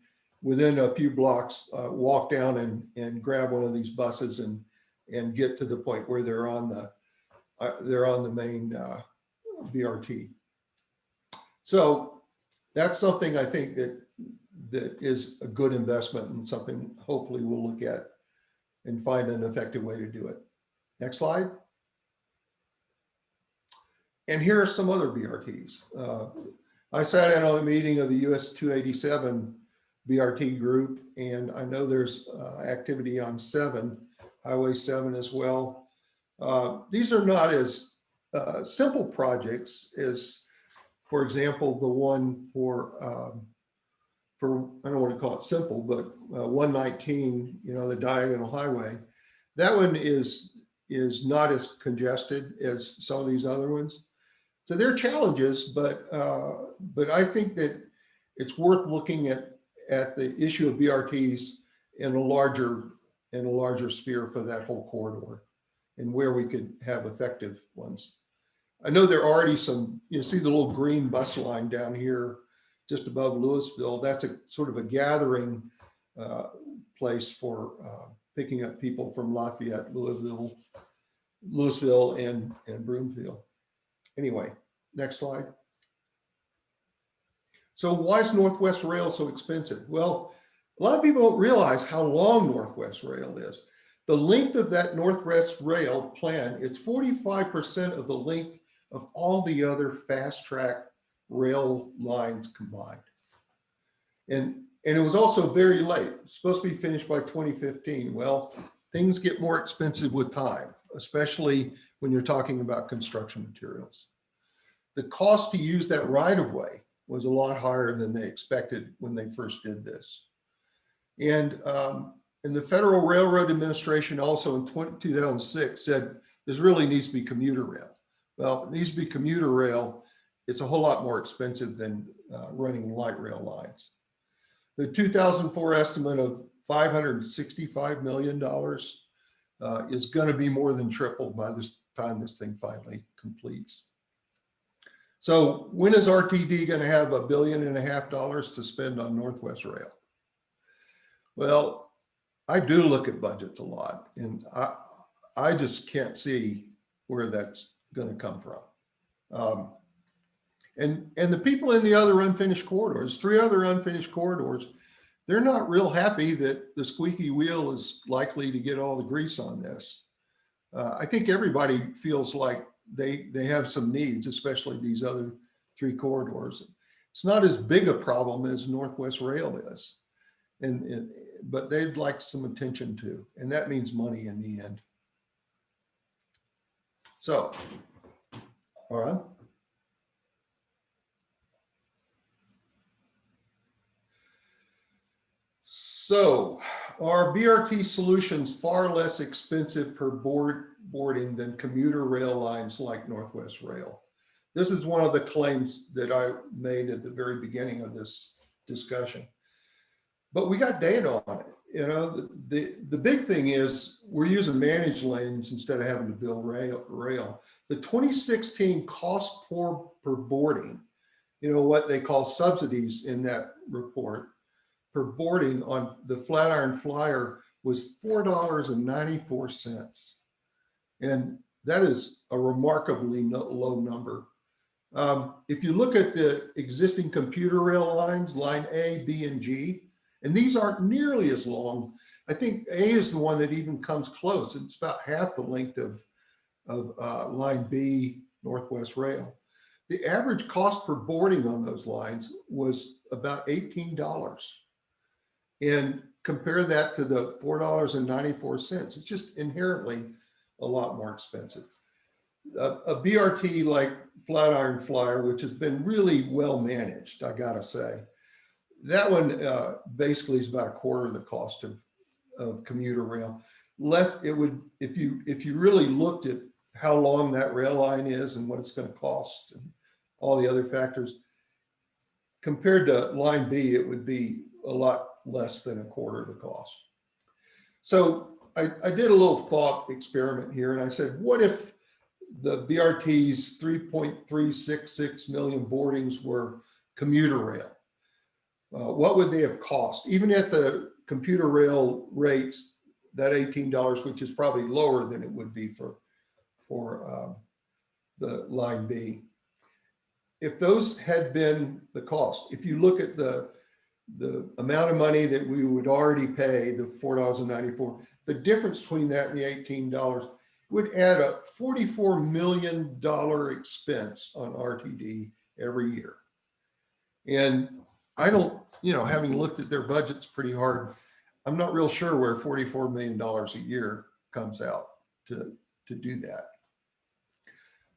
within a few blocks, uh, walk down and, and grab one of these buses and, and get to the point where they're on the, uh, they're on the main uh, BRT. So that's something I think that, that is a good investment and something hopefully we'll look at and find an effective way to do it. Next slide. And here are some other BRTs. Uh, I sat in on a meeting of the US 287 BRT group, and I know there's uh, activity on seven, Highway 7 as well. Uh, These are not as uh, simple projects as, for example, the one for, um, I don't want to call it simple, but uh, 119, you know, the diagonal highway. That one is, is not as congested as some of these other ones. So there are challenges, but, uh, but I think that it's worth looking at, at the issue of BRTs in a larger, in a larger sphere for that whole corridor and where we could have effective ones. I know there are already some, you see the little green bus line down here just above Louisville. That's a sort of a gathering uh, place for uh, picking up people from Lafayette, Louisville, Louisville and, and Broomfield. Anyway, next slide. So why is Northwest Rail so expensive? Well, a lot of people don't realize how long Northwest Rail is. The length of that Northwest Rail plan, it's 45% of the length of all the other fast track rail lines combined. And, and it was also very late, supposed to be finished by 2015. Well, things get more expensive with time, especially when you're talking about construction materials. The cost to use that right of way was a lot higher than they expected when they first did this. And, um, and the Federal Railroad Administration also in 20, 2006 said, this really needs to be commuter rail. Well, it needs to be commuter rail, it's a whole lot more expensive than uh, running light rail lines. The 2004 estimate of $565 million uh, is going to be more than tripled by this time this thing finally completes. So when is RTD going to have a billion and a half dollars to spend on Northwest Rail? Well, I do look at budgets a lot and I, I just can't see where that's going to come from. Um, and, and the people in the other unfinished corridors, three other unfinished corridors, they're not real happy that the squeaky wheel is likely to get all the grease on this. Uh, I think everybody feels like they, they have some needs, especially these other three corridors. It's not as big a problem as Northwest Rail is. And, and but they'd like some attention too, and that means money in the end. So, all right. So are BRT solutions far less expensive per board boarding than commuter rail lines like Northwest Rail? This is one of the claims that I made at the very beginning of this discussion. But we got data on it. You know, the, the, the big thing is we're using managed lanes instead of having to build rail. rail. The 2016 cost per, per boarding, you know, what they call subsidies in that report, per boarding on the Flatiron Flyer was $4.94. And that is a remarkably low number. Um, if you look at the existing commuter rail lines, line A, B, and G, and these aren't nearly as long. I think A is the one that even comes close. It's about half the length of, of uh, line B, Northwest Rail. The average cost per boarding on those lines was about $18 and compare that to the $4.94. It's just inherently a lot more expensive. a, a BRT like Flatiron Flyer, which has been really well managed, I gotta say. That one uh, basically is about a quarter of the cost of, of commuter rail. Less, it would, if you, if you really looked at how long that rail line is and what it's gonna cost and all the other factors, compared to line B, it would be a lot less than a quarter of the cost. So I, I did a little thought experiment here and I said, what if the BRT's 3.366 million boardings were commuter rail? Uh, what would they have cost? Even at the commuter rail rates, that $18, which is probably lower than it would be for, for um, the line B. If those had been the cost, if you look at the, the amount of money that we would already pay, the $4.94, the difference between that and the $18 would add up $44 million expense on RTD every year. And I don't, you know, having looked at their budgets pretty hard, I'm not real sure where $44 million a year comes out to, to do that.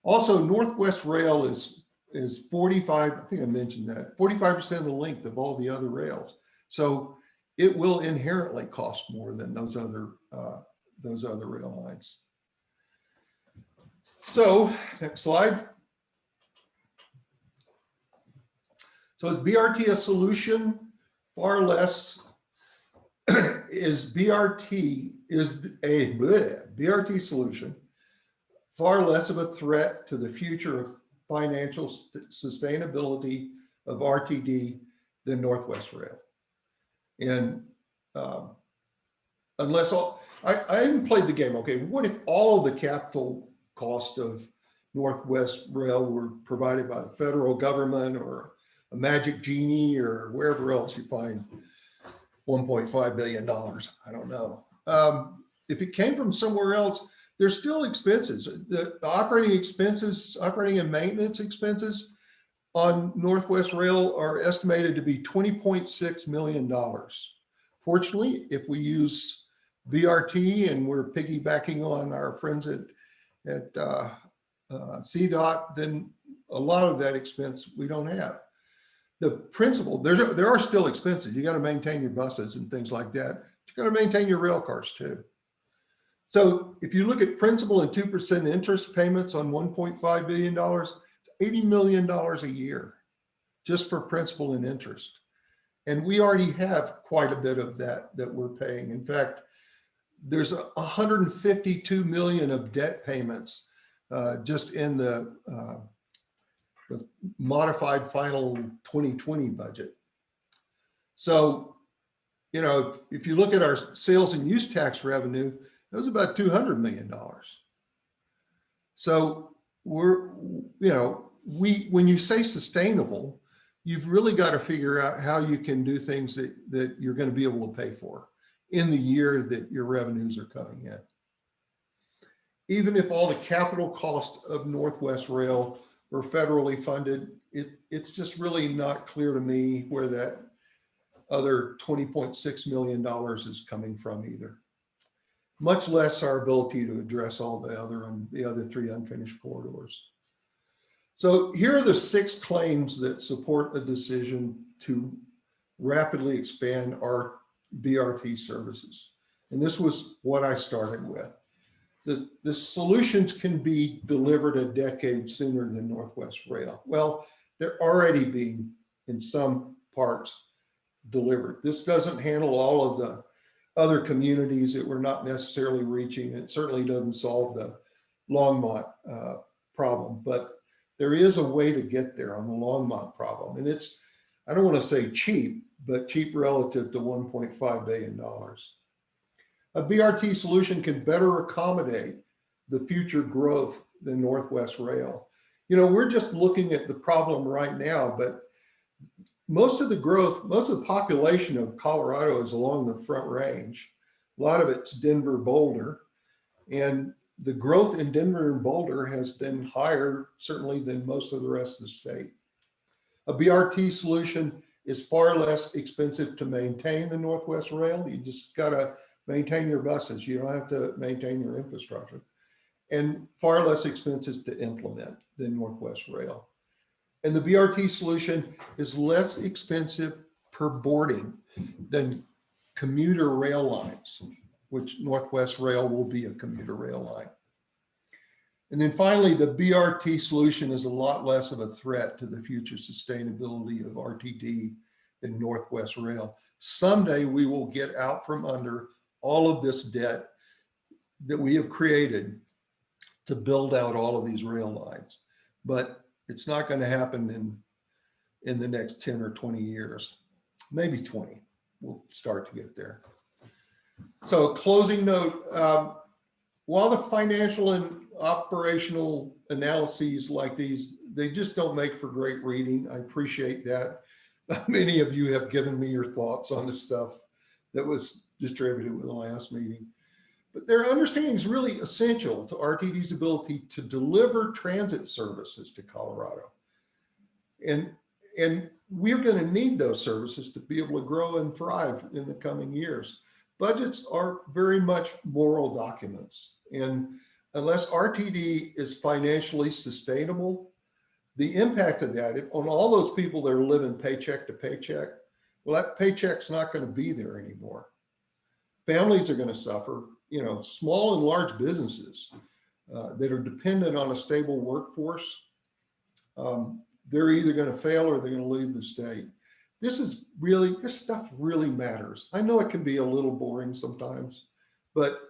Also, Northwest Rail is, is 45, I think I mentioned that, 45% of the length of all the other rails. So it will inherently cost more than those other, uh, those other rail lines. So, next slide. So is BRT a solution? Far less. [CLEARS THROAT] Is BRT, is a bleh, BRT solution far less of a threat to the future of financial st- sustainability of RTD than Northwest Rail? And um, unless all, I, I even played the game, okay, what if all of the capital cost of Northwest Rail were provided by the federal government or a magic genie or wherever else you find 1.5 billion dollars, I don't know. Um, if it came from somewhere else, there's still expenses. The, the operating expenses, operating and maintenance expenses on Northwest Rail are estimated to be $20.6 million. Fortunately, if we use BRT and we're piggybacking on our friends at, at uh, uh, CDOT, then a lot of that expense we don't have. The principle, there's, there are still expenses. You got to maintain your buses and things like that. You got to maintain your rail cars too. So if you look at principal and 2% interest payments on $1.5 billion, it's $80 million a year just for principal and interest. And we already have quite a bit of that that we're paying. In fact, there's a 152 million of debt payments uh, just in the, uh, the modified final 2020 budget. So, you know, if, if you look at our sales and use tax revenue, it was about $200 million. So we're, you know, we, when you say sustainable, you've really got to figure out how you can do things that, that you're going to be able to pay for in the year that your revenues are coming in. Even if all the capital cost of Northwest Rail were federally funded, it, it's just really not clear to me where that other $20.6 million is coming from either much less our ability to address all the other and the other three unfinished corridors. So here are the six claims that support a decision to rapidly expand our BRT services. And this was what I started with. The, the solutions can be delivered a decade sooner than Northwest Rail. Well, they're already being in some parts delivered. This doesn't handle all of the other communities that we're not necessarily reaching. It certainly doesn't solve the Longmont uh, problem, but there is a way to get there on the Longmont problem. And it's, I don't want to say cheap, but cheap relative to $1.5 billion. A BRT solution can better accommodate the future growth than Northwest Rail. You know, we're just looking at the problem right now, but most of the growth, most of the population of Colorado is along the front range. A lot of it's Denver, Boulder. And the growth in Denver and Boulder has been higher, certainly than most of the rest of the state. A BRT solution is far less expensive to maintain the Northwest Rail. You just gotta maintain your buses. You don't have to maintain your infrastructure. and far less expensive to implement than Northwest Rail. And the BRT solution is less expensive per boarding than commuter rail lines, which Northwest Rail will be a commuter rail line. And then finally, the BRT solution is a lot less of a threat to the future sustainability of RTD than Northwest Rail. Someday we will get out from under all of this debt that we have created to build out all of these rail lines. But it's not going to happen in, in the next 10 or 20 years, maybe 20. We'll start to get there. So closing note, um, while the financial and operational analyses like these, they just don't make for great reading. I appreciate that. [LAUGHS] Many of you have given me your thoughts on the stuff that was distributed with the last meeting. But their understanding is really essential to RTD's ability to deliver transit services to Colorado. And, and we're going to need those services to be able to grow and thrive in the coming years. Budgets are very much moral documents. And unless RTD is financially sustainable, the impact of that on all those people that are living paycheck to paycheck, well, that paycheck's not going to be there anymore. Families are going to suffer, you know, small and large businesses uh, that are dependent on a stable workforce. Um, they're either going to fail or they're going to leave the state. This is really, this stuff really matters. I know it can be a little boring sometimes, but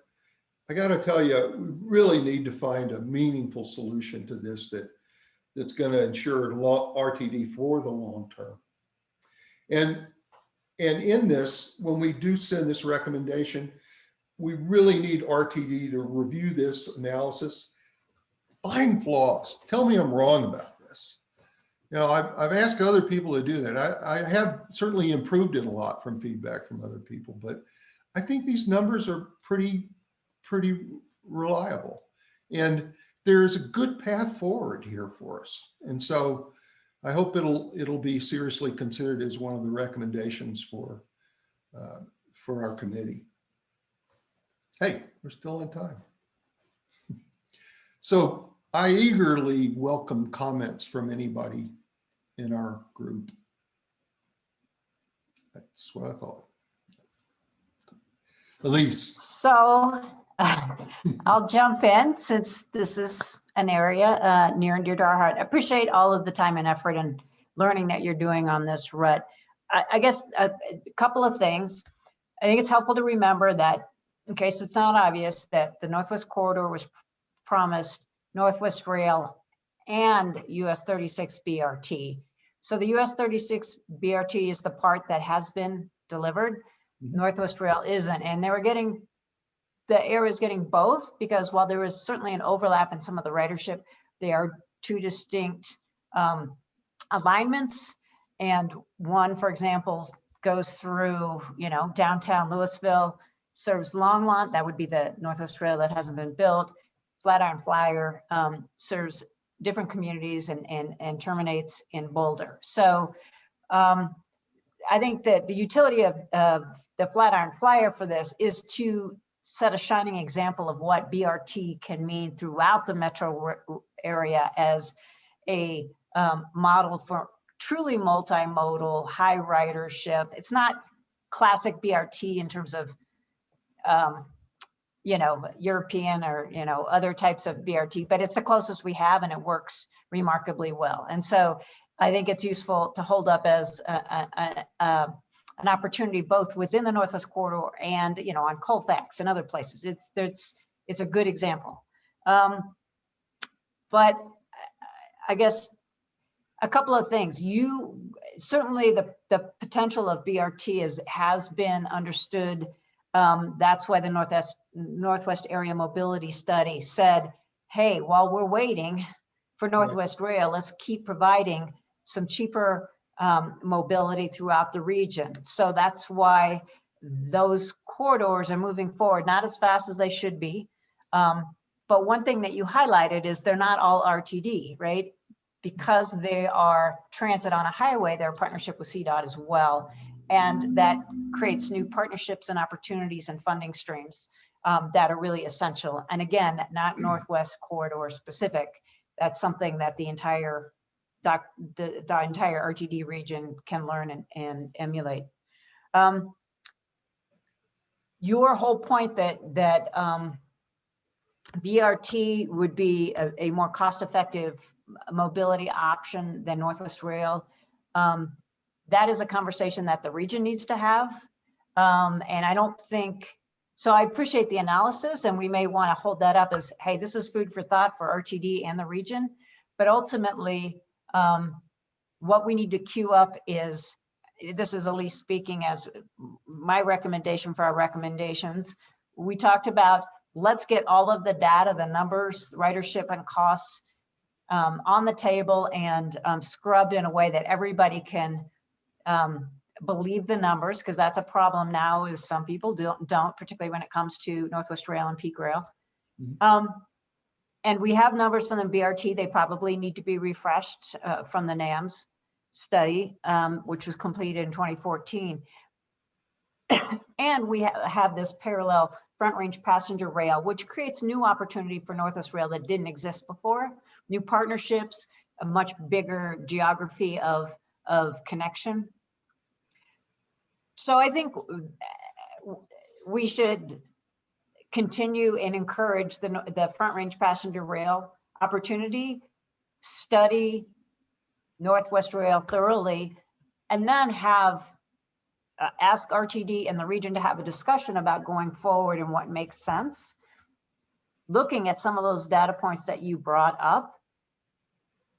I got to tell you, we really need to find a meaningful solution to this that that's going to ensure RTD for the long term. And and in this, when we do send this recommendation, we really need RTD to review this analysis, find flaws, tell me I'm wrong about this. You know, I've, I've asked other people to do that. I, I have certainly improved it a lot from feedback from other people, but I think these numbers are pretty, pretty reliable. And there is a good path forward here for us. And so I hope it'll it'll be seriously considered as one of the recommendations for uh, for our committee. Hey, we're still in time. So I eagerly welcome comments from anybody in our group. That's what I thought. Elise.
So [LAUGHS] I'll jump in since this is an area uh, near and dear to our heart. I appreciate all of the time and effort and learning that you're doing on this Rutt. I, I guess a, a couple of things. I think it's helpful to remember that in case it's not obvious that the Northwest Corridor was promised Northwest Rail and US 36 BRT. So the US 36 BRT is the part that has been delivered.
Mhm.
Northwest Rail isn't, and they were getting the area is getting both because while there is certainly an overlap in some of the ridership, they are two distinct um, alignments. And one, for example, goes through, you know, downtown Louisville, serves Longmont, that would be the Northwest Rail that hasn't been built. Flatiron Flyer um, serves different communities and, and, and terminates in Boulder. So um, I think that the utility of, of the Flatiron Flyer for this is to set a shining example of what BRT can mean throughout the metro area as a um, model for truly multimodal, high ridership. It's not classic BRT in terms of, um, you know, European or, you know, other types of BRT, but it's the closest we have and it works remarkably well. And so I think it's useful to hold up as a, a, a, an opportunity both within the Northwest Corridor and, you know, on Colfax and other places. It's, there's, it's a good example. Um, but I guess a couple of things. You, certainly the, the potential of BRT is, has been understood. Um, that's why the Northwest, Northwest Area Mobility Study said, hey, while we're waiting for Northwest Rail, let's keep providing some cheaper um, mobility throughout the region. So that's why those corridors are moving forward, not as fast as they should be. Um, but one thing that you highlighted is they're not all RTD, right? Because they are transit on a highway, they're a partnership with CDOT as well. And that creates new partnerships and opportunities and funding streams um, that are really essential. And again, not Northwest Corridor specific. That's something that the entire doc, the, the entire RTD region can learn and, and emulate. Um, your whole point that, that, um, BRT would be a, a more cost-effective mobility option than Northwest Rail. Um, that is a conversation that the region needs to have. Um, and I don't think, so I appreciate the analysis and we may want to hold that up as, hey, this is food for thought for RTD and the region. But ultimately, um, what we need to queue up is, this is Elise speaking as my recommendation for our recommendations. We talked about, let's get all of the data, the numbers, ridership and costs um, on the table and um, scrubbed in a way that everybody can um, believe the numbers, because that's a problem now is some people don't, don't, particularly when it comes to Northwest Rail and Peak Rail.
Mhm.
Um, and we have numbers from the BRT, they probably need to be refreshed uh, from the NAMS study, um, which was completed in 2014. [COUGHS] And we ha- have this parallel front range passenger rail, which creates new opportunity for Northwest Rail that didn't exist before. New partnerships, a much bigger geography of, of connection. So I think uh, we should continue and encourage the, the front range passenger rail opportunity, study Northwest Rail thoroughly, and then have, uh, ask RTD and the region to have a discussion about going forward and what makes sense. Looking at some of those data points that you brought up,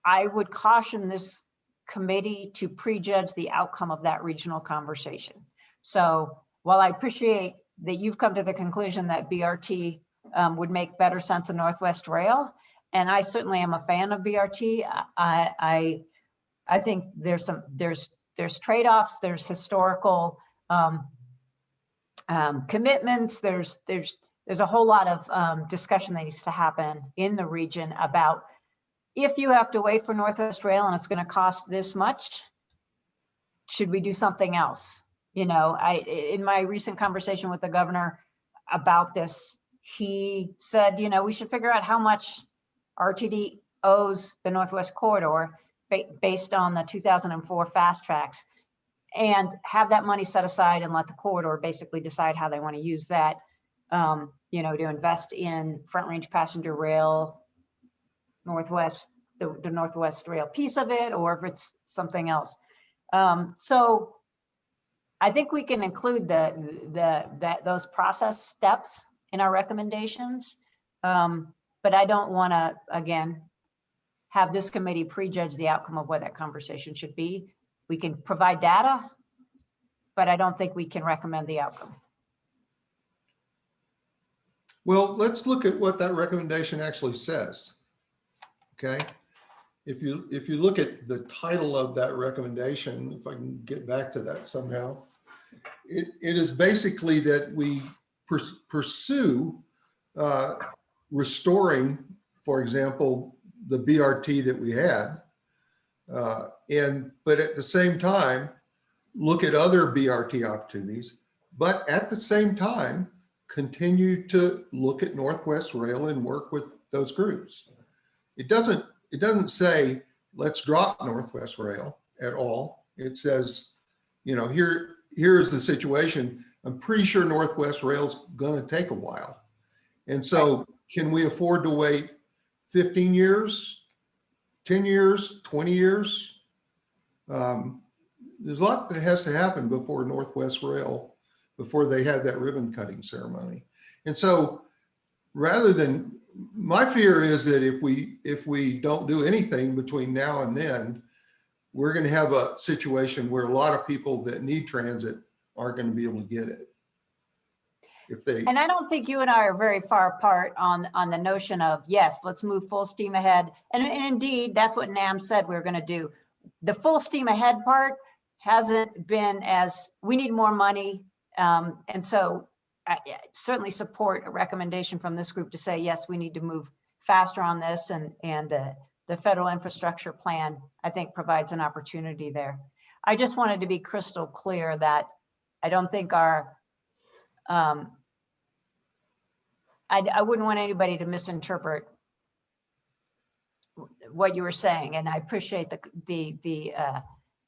I would caution this committee to prejudge the outcome of that regional conversation. So while I appreciate that you've come to the conclusion that BRT um, would make better sense than Northwest Rail, and I certainly am a fan of BRT, I, I, I think there's some, there's, there's trade-offs, there's historical um, um, commitments, there's, there's, there's a whole lot of um, discussion that needs to happen in the region about if you have to wait for Northwest Rail and it's going to cost this much, should we do something else? You know, I, in my recent conversation with the governor about this, he said, you know, we should figure out how much RTD owes the Northwest Corridor ba- based on the 2004 FasTracks and have that money set aside and let the corridor basically decide how they want to use that, um, you know, to invest in front range passenger rail, Northwest, the, the Northwest Rail piece of it, or if it's something else. Um, so I think we can include the, the, that, those process steps in our recommendations. Um, but I don't want to, again, have this committee prejudge the outcome of what that conversation should be. We can provide data, but I don't think we can recommend the outcome.
Well, let's look at what that recommendation actually says. Okay? If you, if you look at the title of that recommendation, if I can get back to that somehow, it, it is basically that we purs- pursue uh, restoring, for example, the BRT that we had. Uh, And, but at the same time, look at other BRT opportunities, but at the same time, continue to look at Northwest Rail and work with those groups. It doesn't, it doesn't say, let's drop Northwest Rail at all. It says, you know, here, here's the situation. I'm pretty sure Northwest Rail's gonna take a while. And so can we afford to wait 15 years, 10 years, 20 years? Um, There's a lot that has to happen before Northwest Rail before they have that ribbon cutting ceremony. And so rather than, my fear is that if we, if we don't do anything between now and then, we're going to have a situation where a lot of people that need transit aren't going to be able to get it. If they,
And I don't think you and I are very far apart on, on the notion of, yes, let's move full steam ahead. And and indeed, that's what NAMS said we are going to do. The full steam ahead part hasn't been as, we need more money. Um, And so I I certainly support a recommendation from this group to say, yes, we need to move faster on this and, and uh, the federal infrastructure plan, I think provides an opportunity there. I just wanted to be crystal clear that I don't think our um, I, I wouldn't want anybody to misinterpret what you were saying, and I appreciate the, the, the uh,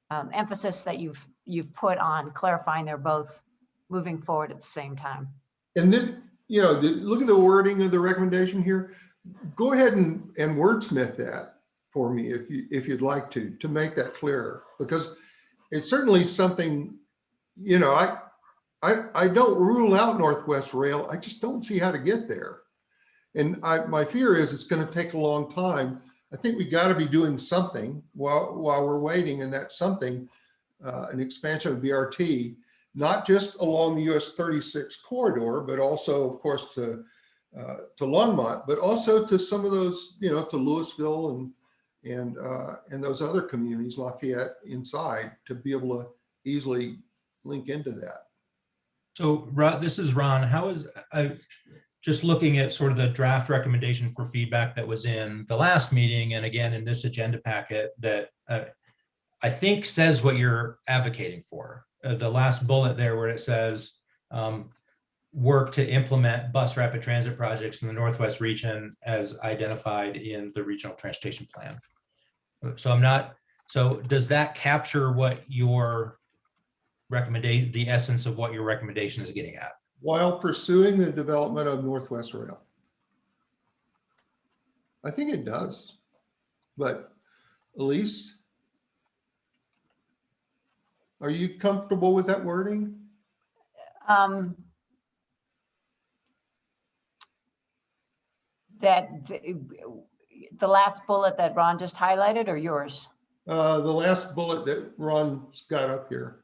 um, emphasis that you've, you've put on clarifying they're both moving forward at the same time.
And this, you know, the, look at the wording of the recommendation here. Go ahead and, and wordsmith that for me if you, if you'd like to, to make that clearer. Because it's certainly something, you know, I, I, I don't rule out Northwest Rail. I just don't see how to get there. And I, my fear is it's going to take a long time. I think we got to be doing something while, while we're waiting and that something, uh, an expansion of BRT, not just along the US 36 corridor, but also, of course, to, uh, to Longmont, but also to some of those, you know, to Louisville and, and, uh, and those other communities, Lafayette inside, to be able to easily link into that.
So Ron, this is Ron. How is, I, just looking at sort of the draft recommendation for feedback that was in the last meeting and again in this agenda packet that uh, I think says what you're advocating for. Uh, The last bullet there where it says, um, work to implement bus rapid transit projects in the Northwest region as identified in the regional transportation plan. So I'm not, so does that capture what your recommendation, the essence of what your recommendation is getting at?
While pursuing the development of Northwest Rail. I think it does, but Elise? Are you comfortable with that wording?
Um, That, the last bullet that Ron just highlighted or yours?
Uh, the last bullet that Ron's got up here.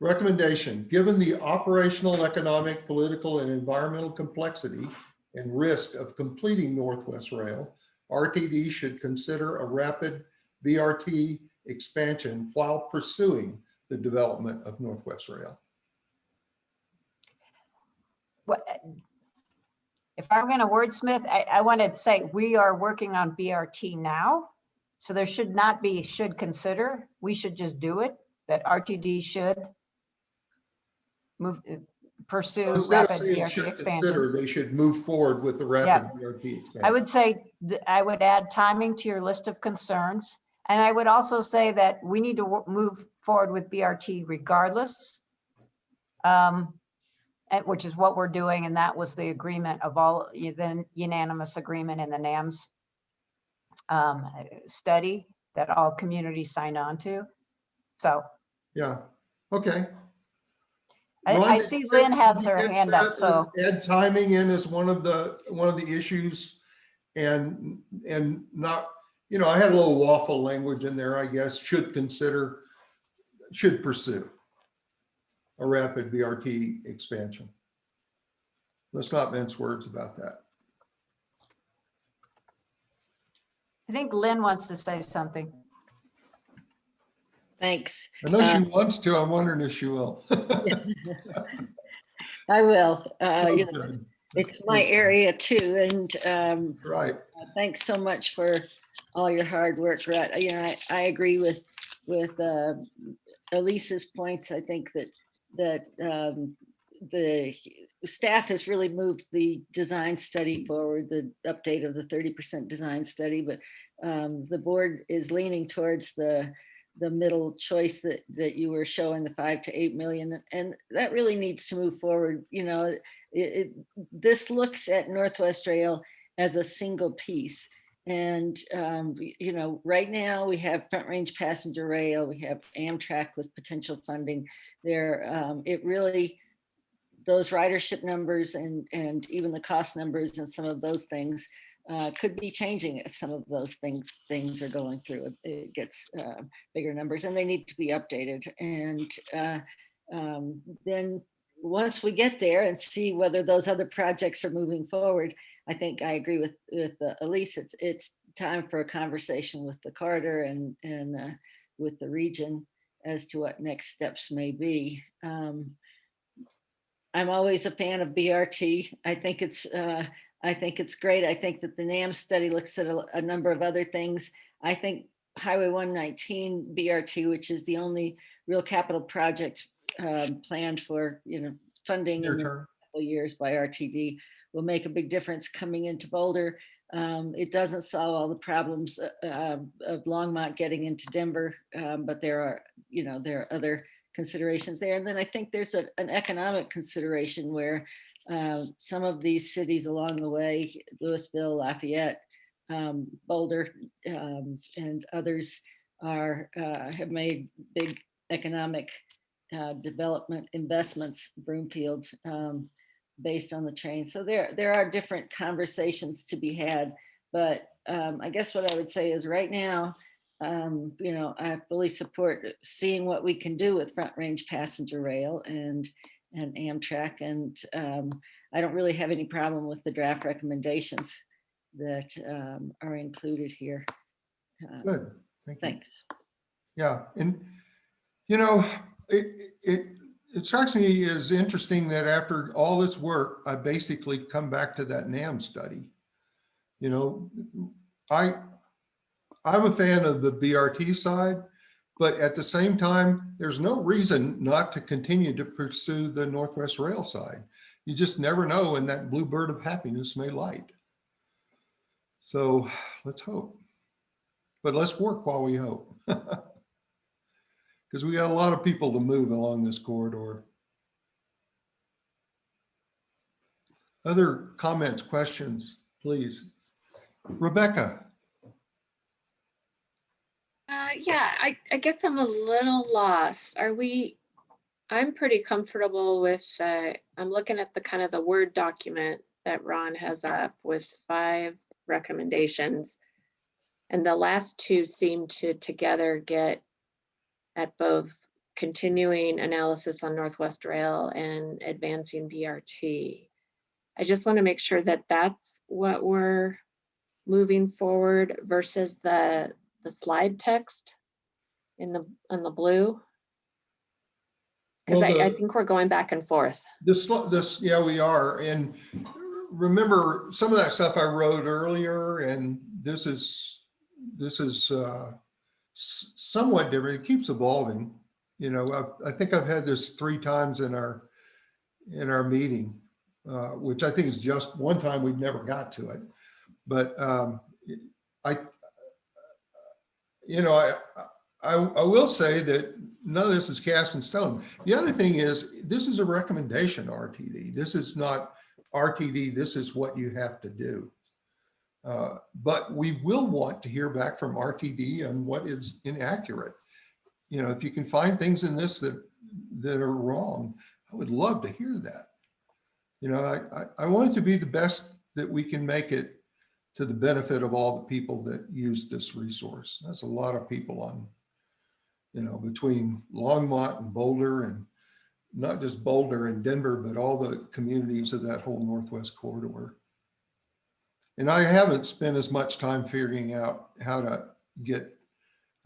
Recommendation, given the operational, economic, political, and environmental complexity and risk of completing Northwest Rail, RTD should consider a rapid BRT expansion while pursuing the development of Northwest Rail.
What, if I'm going to wordsmith, I, I want to say we are working on BRT now. So there should not be should consider. We should just do it, that RTD should move, pursue
Instead
rapid BRT
should
expansion.
consider, They should move forward with the rapid BRT
I would say, I would add timing to your list of concerns. And I would also say that we need to move forward with BRT regardless. um, which is what we're doing, and that was the agreement of all, the unanimous agreement in the NAMS um, study that all communities signed on to. So
Yeah, okay.
I, I
Ron,
see Lynn has her hand up, so.
Add timing in is one of the, one of the issues and, and not, you know, I had a little waffle language in there, I guess, should consider, should pursue a rapid BRT expansion. Let's not mince words about that.
I think Lynn wants to say something.
Thanks.
I know she
Uh,
wants to, I'm wondering if she will. [LAUGHS]
I will. Uh, you know, It's my area too, and um,
Right,
Uh, Thanks so much for all your hard work, Rutt. You know, I, I agree with, with uh, Elise's points. I think that, that um, the staff has really moved the design study forward, the update of the 30% design study, but um, the board is leaning towards the, the middle choice that, that you were showing, the five to 8 million. And that really needs to move forward. You know, it, it, this looks at Northwest Rail as a single piece. And, um, you know, right now we have Front Range Passenger Rail, we have Amtrak with potential funding there. Um, it really, those ridership numbers and, and even the cost numbers and some of those things uh, could be changing if some of those things, things are going through. It- gets uh, bigger numbers and they need to be updated. And uh, um, then once we get there and see whether those other projects are moving forward, I think I agree with, with uh, Elise, it's, it's time for a conversation with the Carter and, and uh, with the region as to what next steps may be. Um, I'm always a fan of BRT. I think it's, uh, I think it's great. I think that the NAMS study looks at a, a number of other things. I think Highway 119 BRT, which is the only real capital project um, planned for, you know, funding
your
in
turn.
couple years by RTD will make a big difference coming into Boulder. Um, it doesn't solve all the problems uh, uh, of Longmont getting into Denver, um, but there are, you know, there are other considerations there. And then I think there's a- an economic consideration where uh, some of these cities along the way, Louisville, Lafayette, um, Boulder, um, and others are, uh, have made big economic uh, development investments, Broomfield, um, based on the train. So there, there are different conversations to be had. But um, I guess what I would say is right now, um, you know, I fully support seeing what we can do with Front Range Passenger Rail and, and Amtrak. And um, I don't really have any problem with the draft recommendations that um, are included here. Uh,
Good, thank you.
Thanks.
Yeah, and, you know, it, it, it strikes me as interesting that after all this work, I basically come back to that NAMS study. You know, I, I'm a fan of the BRT side, but at the same time, there's no reason not to continue to pursue the Northwest Rail side. You just never know when that blue bird of happiness may light. So let's hope. But let's work while we hope. [LAUGHS] Because we got a lot of people to move along this corridor. Other comments, questions, please? Rebecca?
Uh, yeah, I, I guess I'm a little lost. Are we, I'm pretty comfortable with, uh, I'm looking at the kind of the Word document that Ron has up with five recommendations. And the last two seem to together get at both continuing analysis on Northwest Rail and advancing BRT. I just want to make sure that that's what we're moving forward versus the, the slide text in the, in the blue. Because
Well,
I, I think we're going back and forth.
This, this, yeah, we are. And remember, some of that stuff I wrote earlier and this is, this is uh, somewhat different. It keeps evolving. You know, I, I think I've had this three times in our, in our meeting, uh, which I think is just one time we've never got to it. But um, I, you know, I, I, I will say that none of this is cast in stone. The other thing is, this is a recommendation, RTD. This is not RTD, this is what you have to do. Uh, But we will want to hear back from RTD on what is inaccurate. You know, if you can find things in this that, that are wrong, I would love to hear that. You know, I, I, I want it to be the best that we can make it to the benefit of all the people that use this resource. That's a lot of people on, you know, between Longmont and Boulder and not just Boulder and Denver, but all the communities of that whole Northwest corridor. And I haven't spent as much time figuring out how to get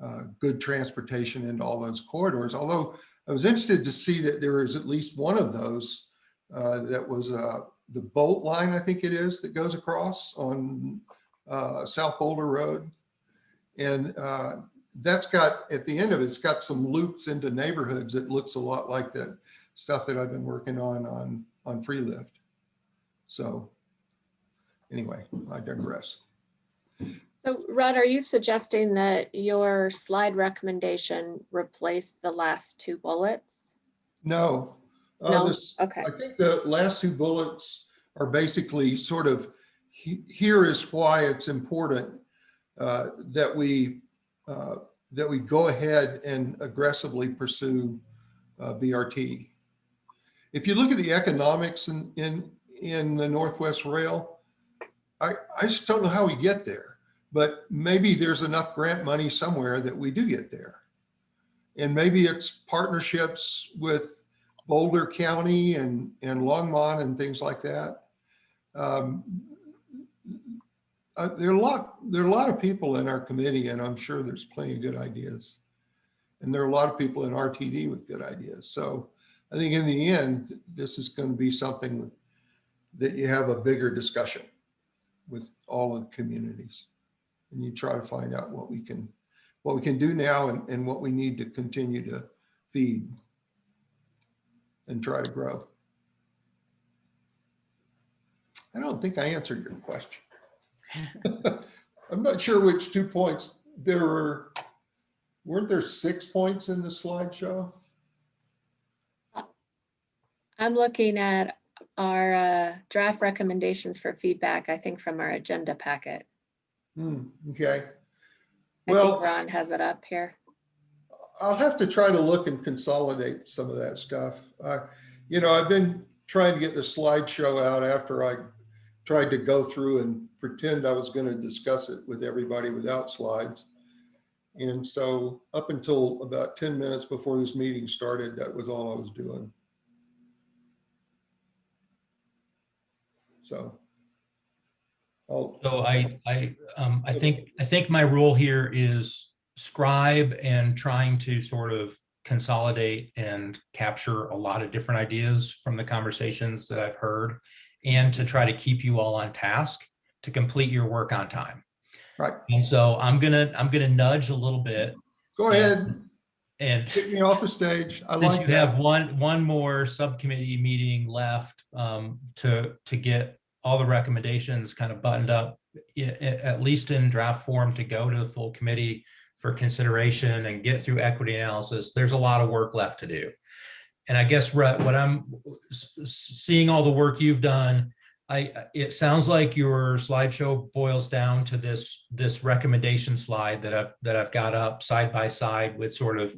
uh, good transportation into all those corridors, although I was interested to see that there is at least one of those uh, that was uh, the boat line, I think it is, that goes across on uh, South Boulder Road. And uh, that's got, at the end of it, it's got some loops into neighborhoods that looks a lot like that stuff that I've been working on, on, on free lift. So anyway, I digress.
So Rod, are you suggesting that your slide recommendation replace the last two bullets?
No. uh,
No?
this-
Okay.
I think the last two bullets are basically sort of, he- here is why it's important uh, that we, uh, that we go ahead and aggressively pursue uh, BRT. If you look at the economics in, in, in the Northwest Rail, I, I just don't know how we get there, but maybe there's enough grant money somewhere that we do get there. And maybe it's partnerships with Boulder County and, and Longmont and things like that. Um, uh, There are a lot, there are a lot of people in our committee and I'm sure there's plenty of good ideas. And there are a lot of people in RTD with good ideas. So I think in the end, this is going to be something that you have a bigger discussion with all of the communities. And you try to find out what we can, what we can do now and, and what we need to continue to feed and try to grow. I don't think I answered your question. [LAUGHS] I'm not sure which two points, there were, weren't there six points in the slideshow?
I'm looking at our uh, draft recommendations for feedback, I think from our agenda packet.
Hmm, okay.
I think
Well,
Ron has it up here.
I'll have to try to look and consolidate some of that stuff. Uh, You know, I've been trying to get the slideshow out after I tried to go through and pretend I was going to discuss it with everybody without slides. And so up until about 10 minutes before this meeting started, that was all I was doing. So. I'll,
So I, I, um, I think, I think my role here is scribe and trying to sort of consolidate and capture a lot of different ideas from the conversations that I've heard and to try to keep you all on task to complete your work on time.
Right.
And so I'm gonna, I'm gonna nudge a little bit
go ahead,
and
get me off the stage. I
since
like
you have
that.
one, one more subcommittee meeting left um, to, to get all the recommendations kind of buttoned up, at least in draft form to go to the full committee for consideration and get through equity analysis, there's a lot of work left to do. And I guess Rutt, what I'm seeing all the work you've done, I, it sounds like your slideshow boils down to this, this recommendation slide that I've, that I've got up side by side with sort of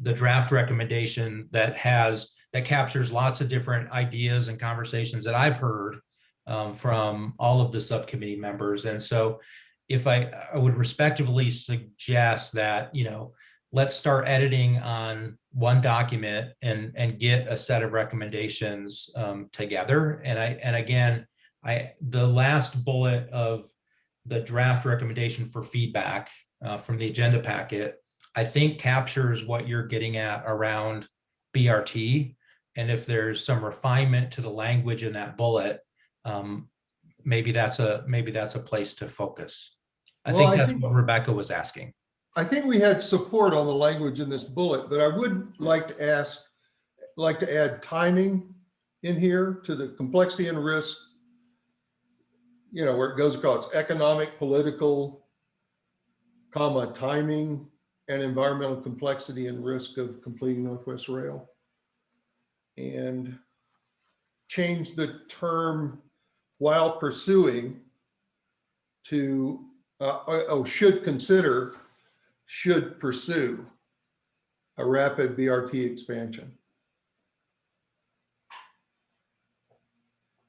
the draft recommendation that has, that captures lots of different ideas and conversations that I've heard um, from all of the subcommittee members. And so if I, I would respectively suggest that, you know, let's start editing on one document and, and get a set of recommendations um, together. And I, and again, I, the last bullet of the draft recommendation for feedback uh, from the agenda packet I think captures what you're getting at around BRT. And if there's some refinement to the language in that bullet, um, maybe that's a, maybe that's a place to focus. I
Well,
think
I
that's
think-
what Rebecca was asking.
I think we had support on the language in this bullet, but I would like to ask, like to add timing in here to the complexity and risk. You know, where it goes across economic, political, comma, timing, and environmental complexity and risk of completing Northwest Rail. And change the term while pursuing to, uh, oh, should consider should pursue a rapid BRT expansion.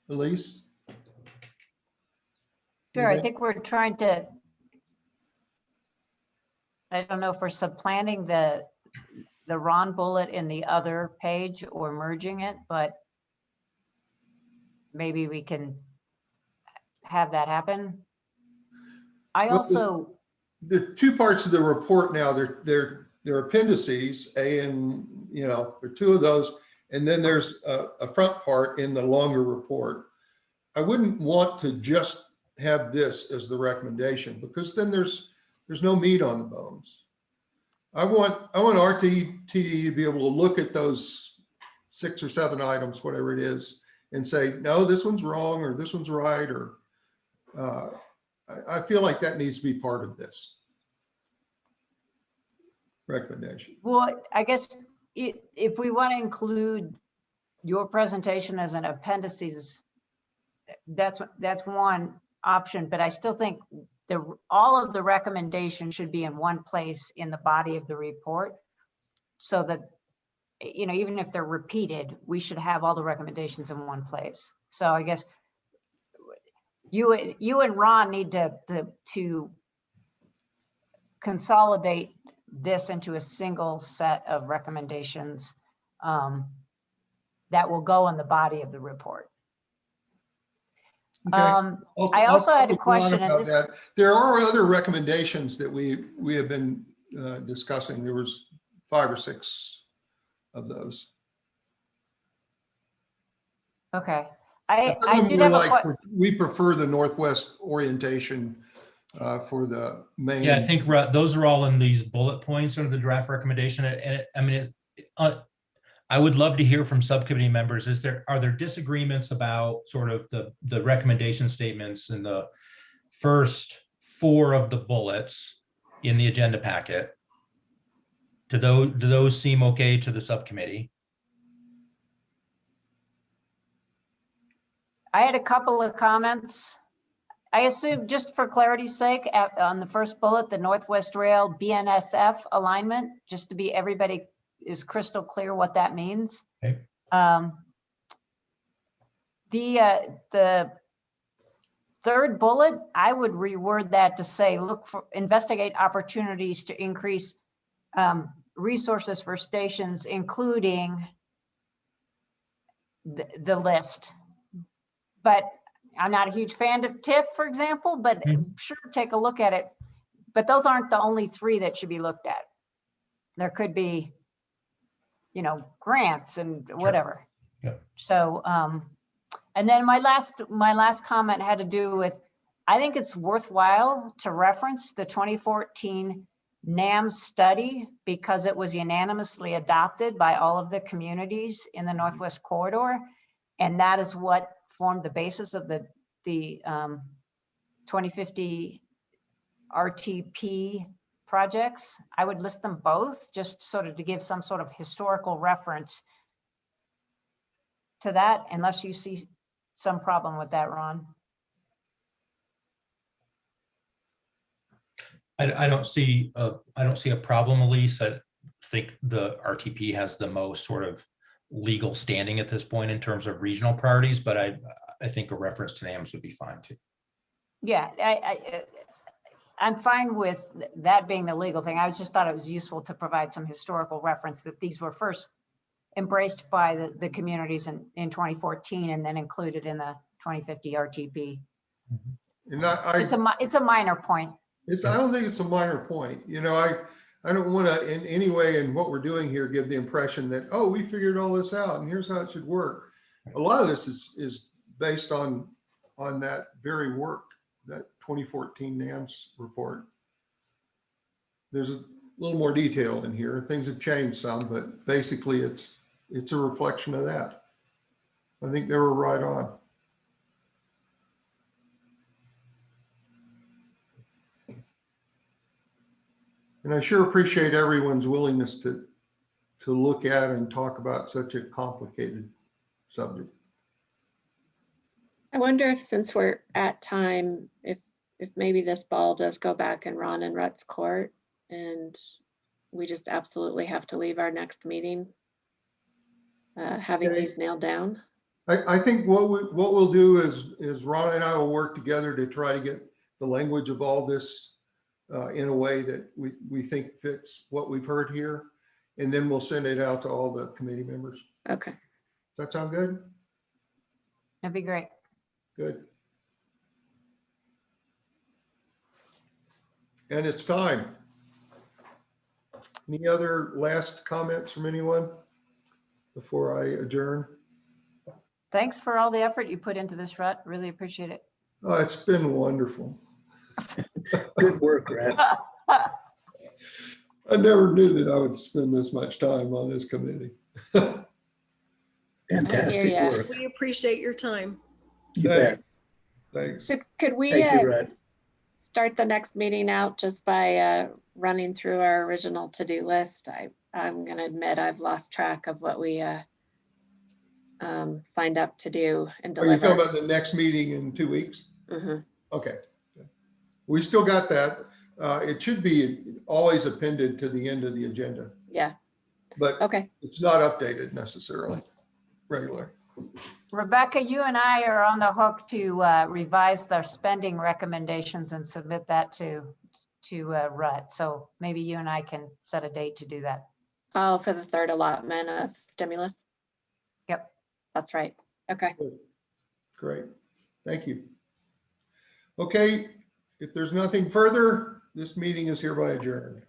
Elise?
Sure, I think we're trying to. I don't know if we're supplanting the, the Ron bullet in the other page or merging it, but maybe we can have that happen. I
Well, the-
also,
There are two parts of the report now. They're, they're, they're appendices, A and, you know, there are two of those. And then there's a, a front part in the longer report. I wouldn't want to just have this as the recommendation because then there's, there's no meat on the bones. I want, I want RTD to be able to look at those six or seven items, whatever it is, and say, no, this one's wrong, or this one's right, or uh, I, I feel like that needs to be part of this recommendation.
well, I guess i- if we want to include your presentation as an appendices, that's, that's one option, but I still think the, all of the recommendations should be in one place in the body of the report. So that, you know, even if they're repeated, we should have all the recommendations in one place. So I guess you, and- you and Ron need to, to, to consolidate this into a single set of recommendations um, that will go in the body of the report.
Okay.
Um,
I'll-
I
I'll
also had a
talk to Ron
question,
about
this-
that. There are other recommendations that we, we have been uh, discussing. There was five or six of those.
Okay, I,
Some
I did have
like,
que-
We prefer the northwest orientation uh, for the main.
Yeah, I think those are all in these bullet points under the draft recommendation. And it- I mean, it, uh, I would love to hear from subcommittee members. Is there, are there disagreements about sort of the, the recommendation statements in the first four of the bullets in the agenda packet? Do those, do those seem okay to the subcommittee?
I had a couple of comments. I assume, just for clarity's sake, at- on the first bullet, the Northwest Rail BNSF alignment, just to be, everybody is crystal clear what that means.
Okay.
Um, The, uh, the third bullet, I would reword that to say, look for, investigate opportunities to increase um, resources for stations, including the, the list. But I'm not a huge fan of TIF, for example, but
Mhm.
sure, take a look at it. But those aren't the only three that should be looked at. There could be, you know, grants and whatever.
Yeah.
So, um, and then my last, my last comment had to do with, I think it's worthwhile to reference the 2014 NAMS study because it was unanimously adopted by all of the communities in the Northwest Corridor. And that is what formed the basis of the, the um, 2050 RTP projects. I would list them both, just sort of to give some sort of historical reference to that, unless you see some problem with that, Ron.
I, I don't see, a I don't see a problem, Elise. I think the RTP has the most sort of legal standing at this point in terms of regional priorities, but I, I think a reference to NAMS would be fine too.
Yeah, I, I, uh, I'm fine with that being the legal thing. I just thought it was useful to provide some historical reference that these were first embraced by the, the communities in, in 2014 and then included in the 2050 RTP.
And I,
It's a,
I,
mi- it's a minor point.
it's, I don't think it's a minor point, you know, I, I don't want to in any way in what we're doing here, give the impression that, oh, we figured all this out and here's how it should work. A lot of this is, is based on, on that very work, that 2014 NAMS report. There's a little more detail in here. Things have changed some, but basically it's, it's a reflection of that. I think they were right on. And I sure appreciate everyone's willingness to, to look at and talk about such a complicated subject.
I wonder if since we're at time, if, if maybe this ball does go back in Ron and Rutt's court and we just absolutely have to leave our next meeting uh, having
Okay.
these nailed down.
I, I think what we, what we'll do is, is Ron and I will work together to try to get the language of all this uh, in a way that we, we think fits what we've heard here. And then we'll send it out to all the committee members.
Okay.
Does that sound good?
That'd be great.
Good. And it's time. Any other last comments from anyone before I adjourn?
Thanks for all the effort you put into this, Rutt. Really appreciate it.
Oh, it's been wonderful. [LAUGHS] [LAUGHS]
Good work, Brad.
I never knew that I would spend this much time on this committee.
Fantastic
ya.
work.
We appreciate your time.
You bet.
Thanks.
Could, could we
Thank
uh,
you, Brad.
start the next meeting out just by uh, running through our original to-do list? I, I'm gonna admit I've lost track of what we uh, um, signed up to do and
Are you talking
deliver.
about the next meeting in two weeks?
Mhm.
Okay. We still got that. Uh, it should be always appended to the end of the agenda,
Yeah,
but
okay.
it's not updated necessarily regularly.
Rebecca, you and I are on the hook to uh, revise their spending recommendations and submit that to, to uh, Rutt. So maybe you and I can set a date to do that.
Oh, for the third allotment of stimulus?
Yep.
That's right. Okay.
Great. Thank you. Okay, if there's nothing further, this meeting is hereby adjourned.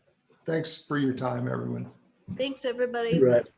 Thanks for your time, everyone.
Thanks, everybody.
You bet.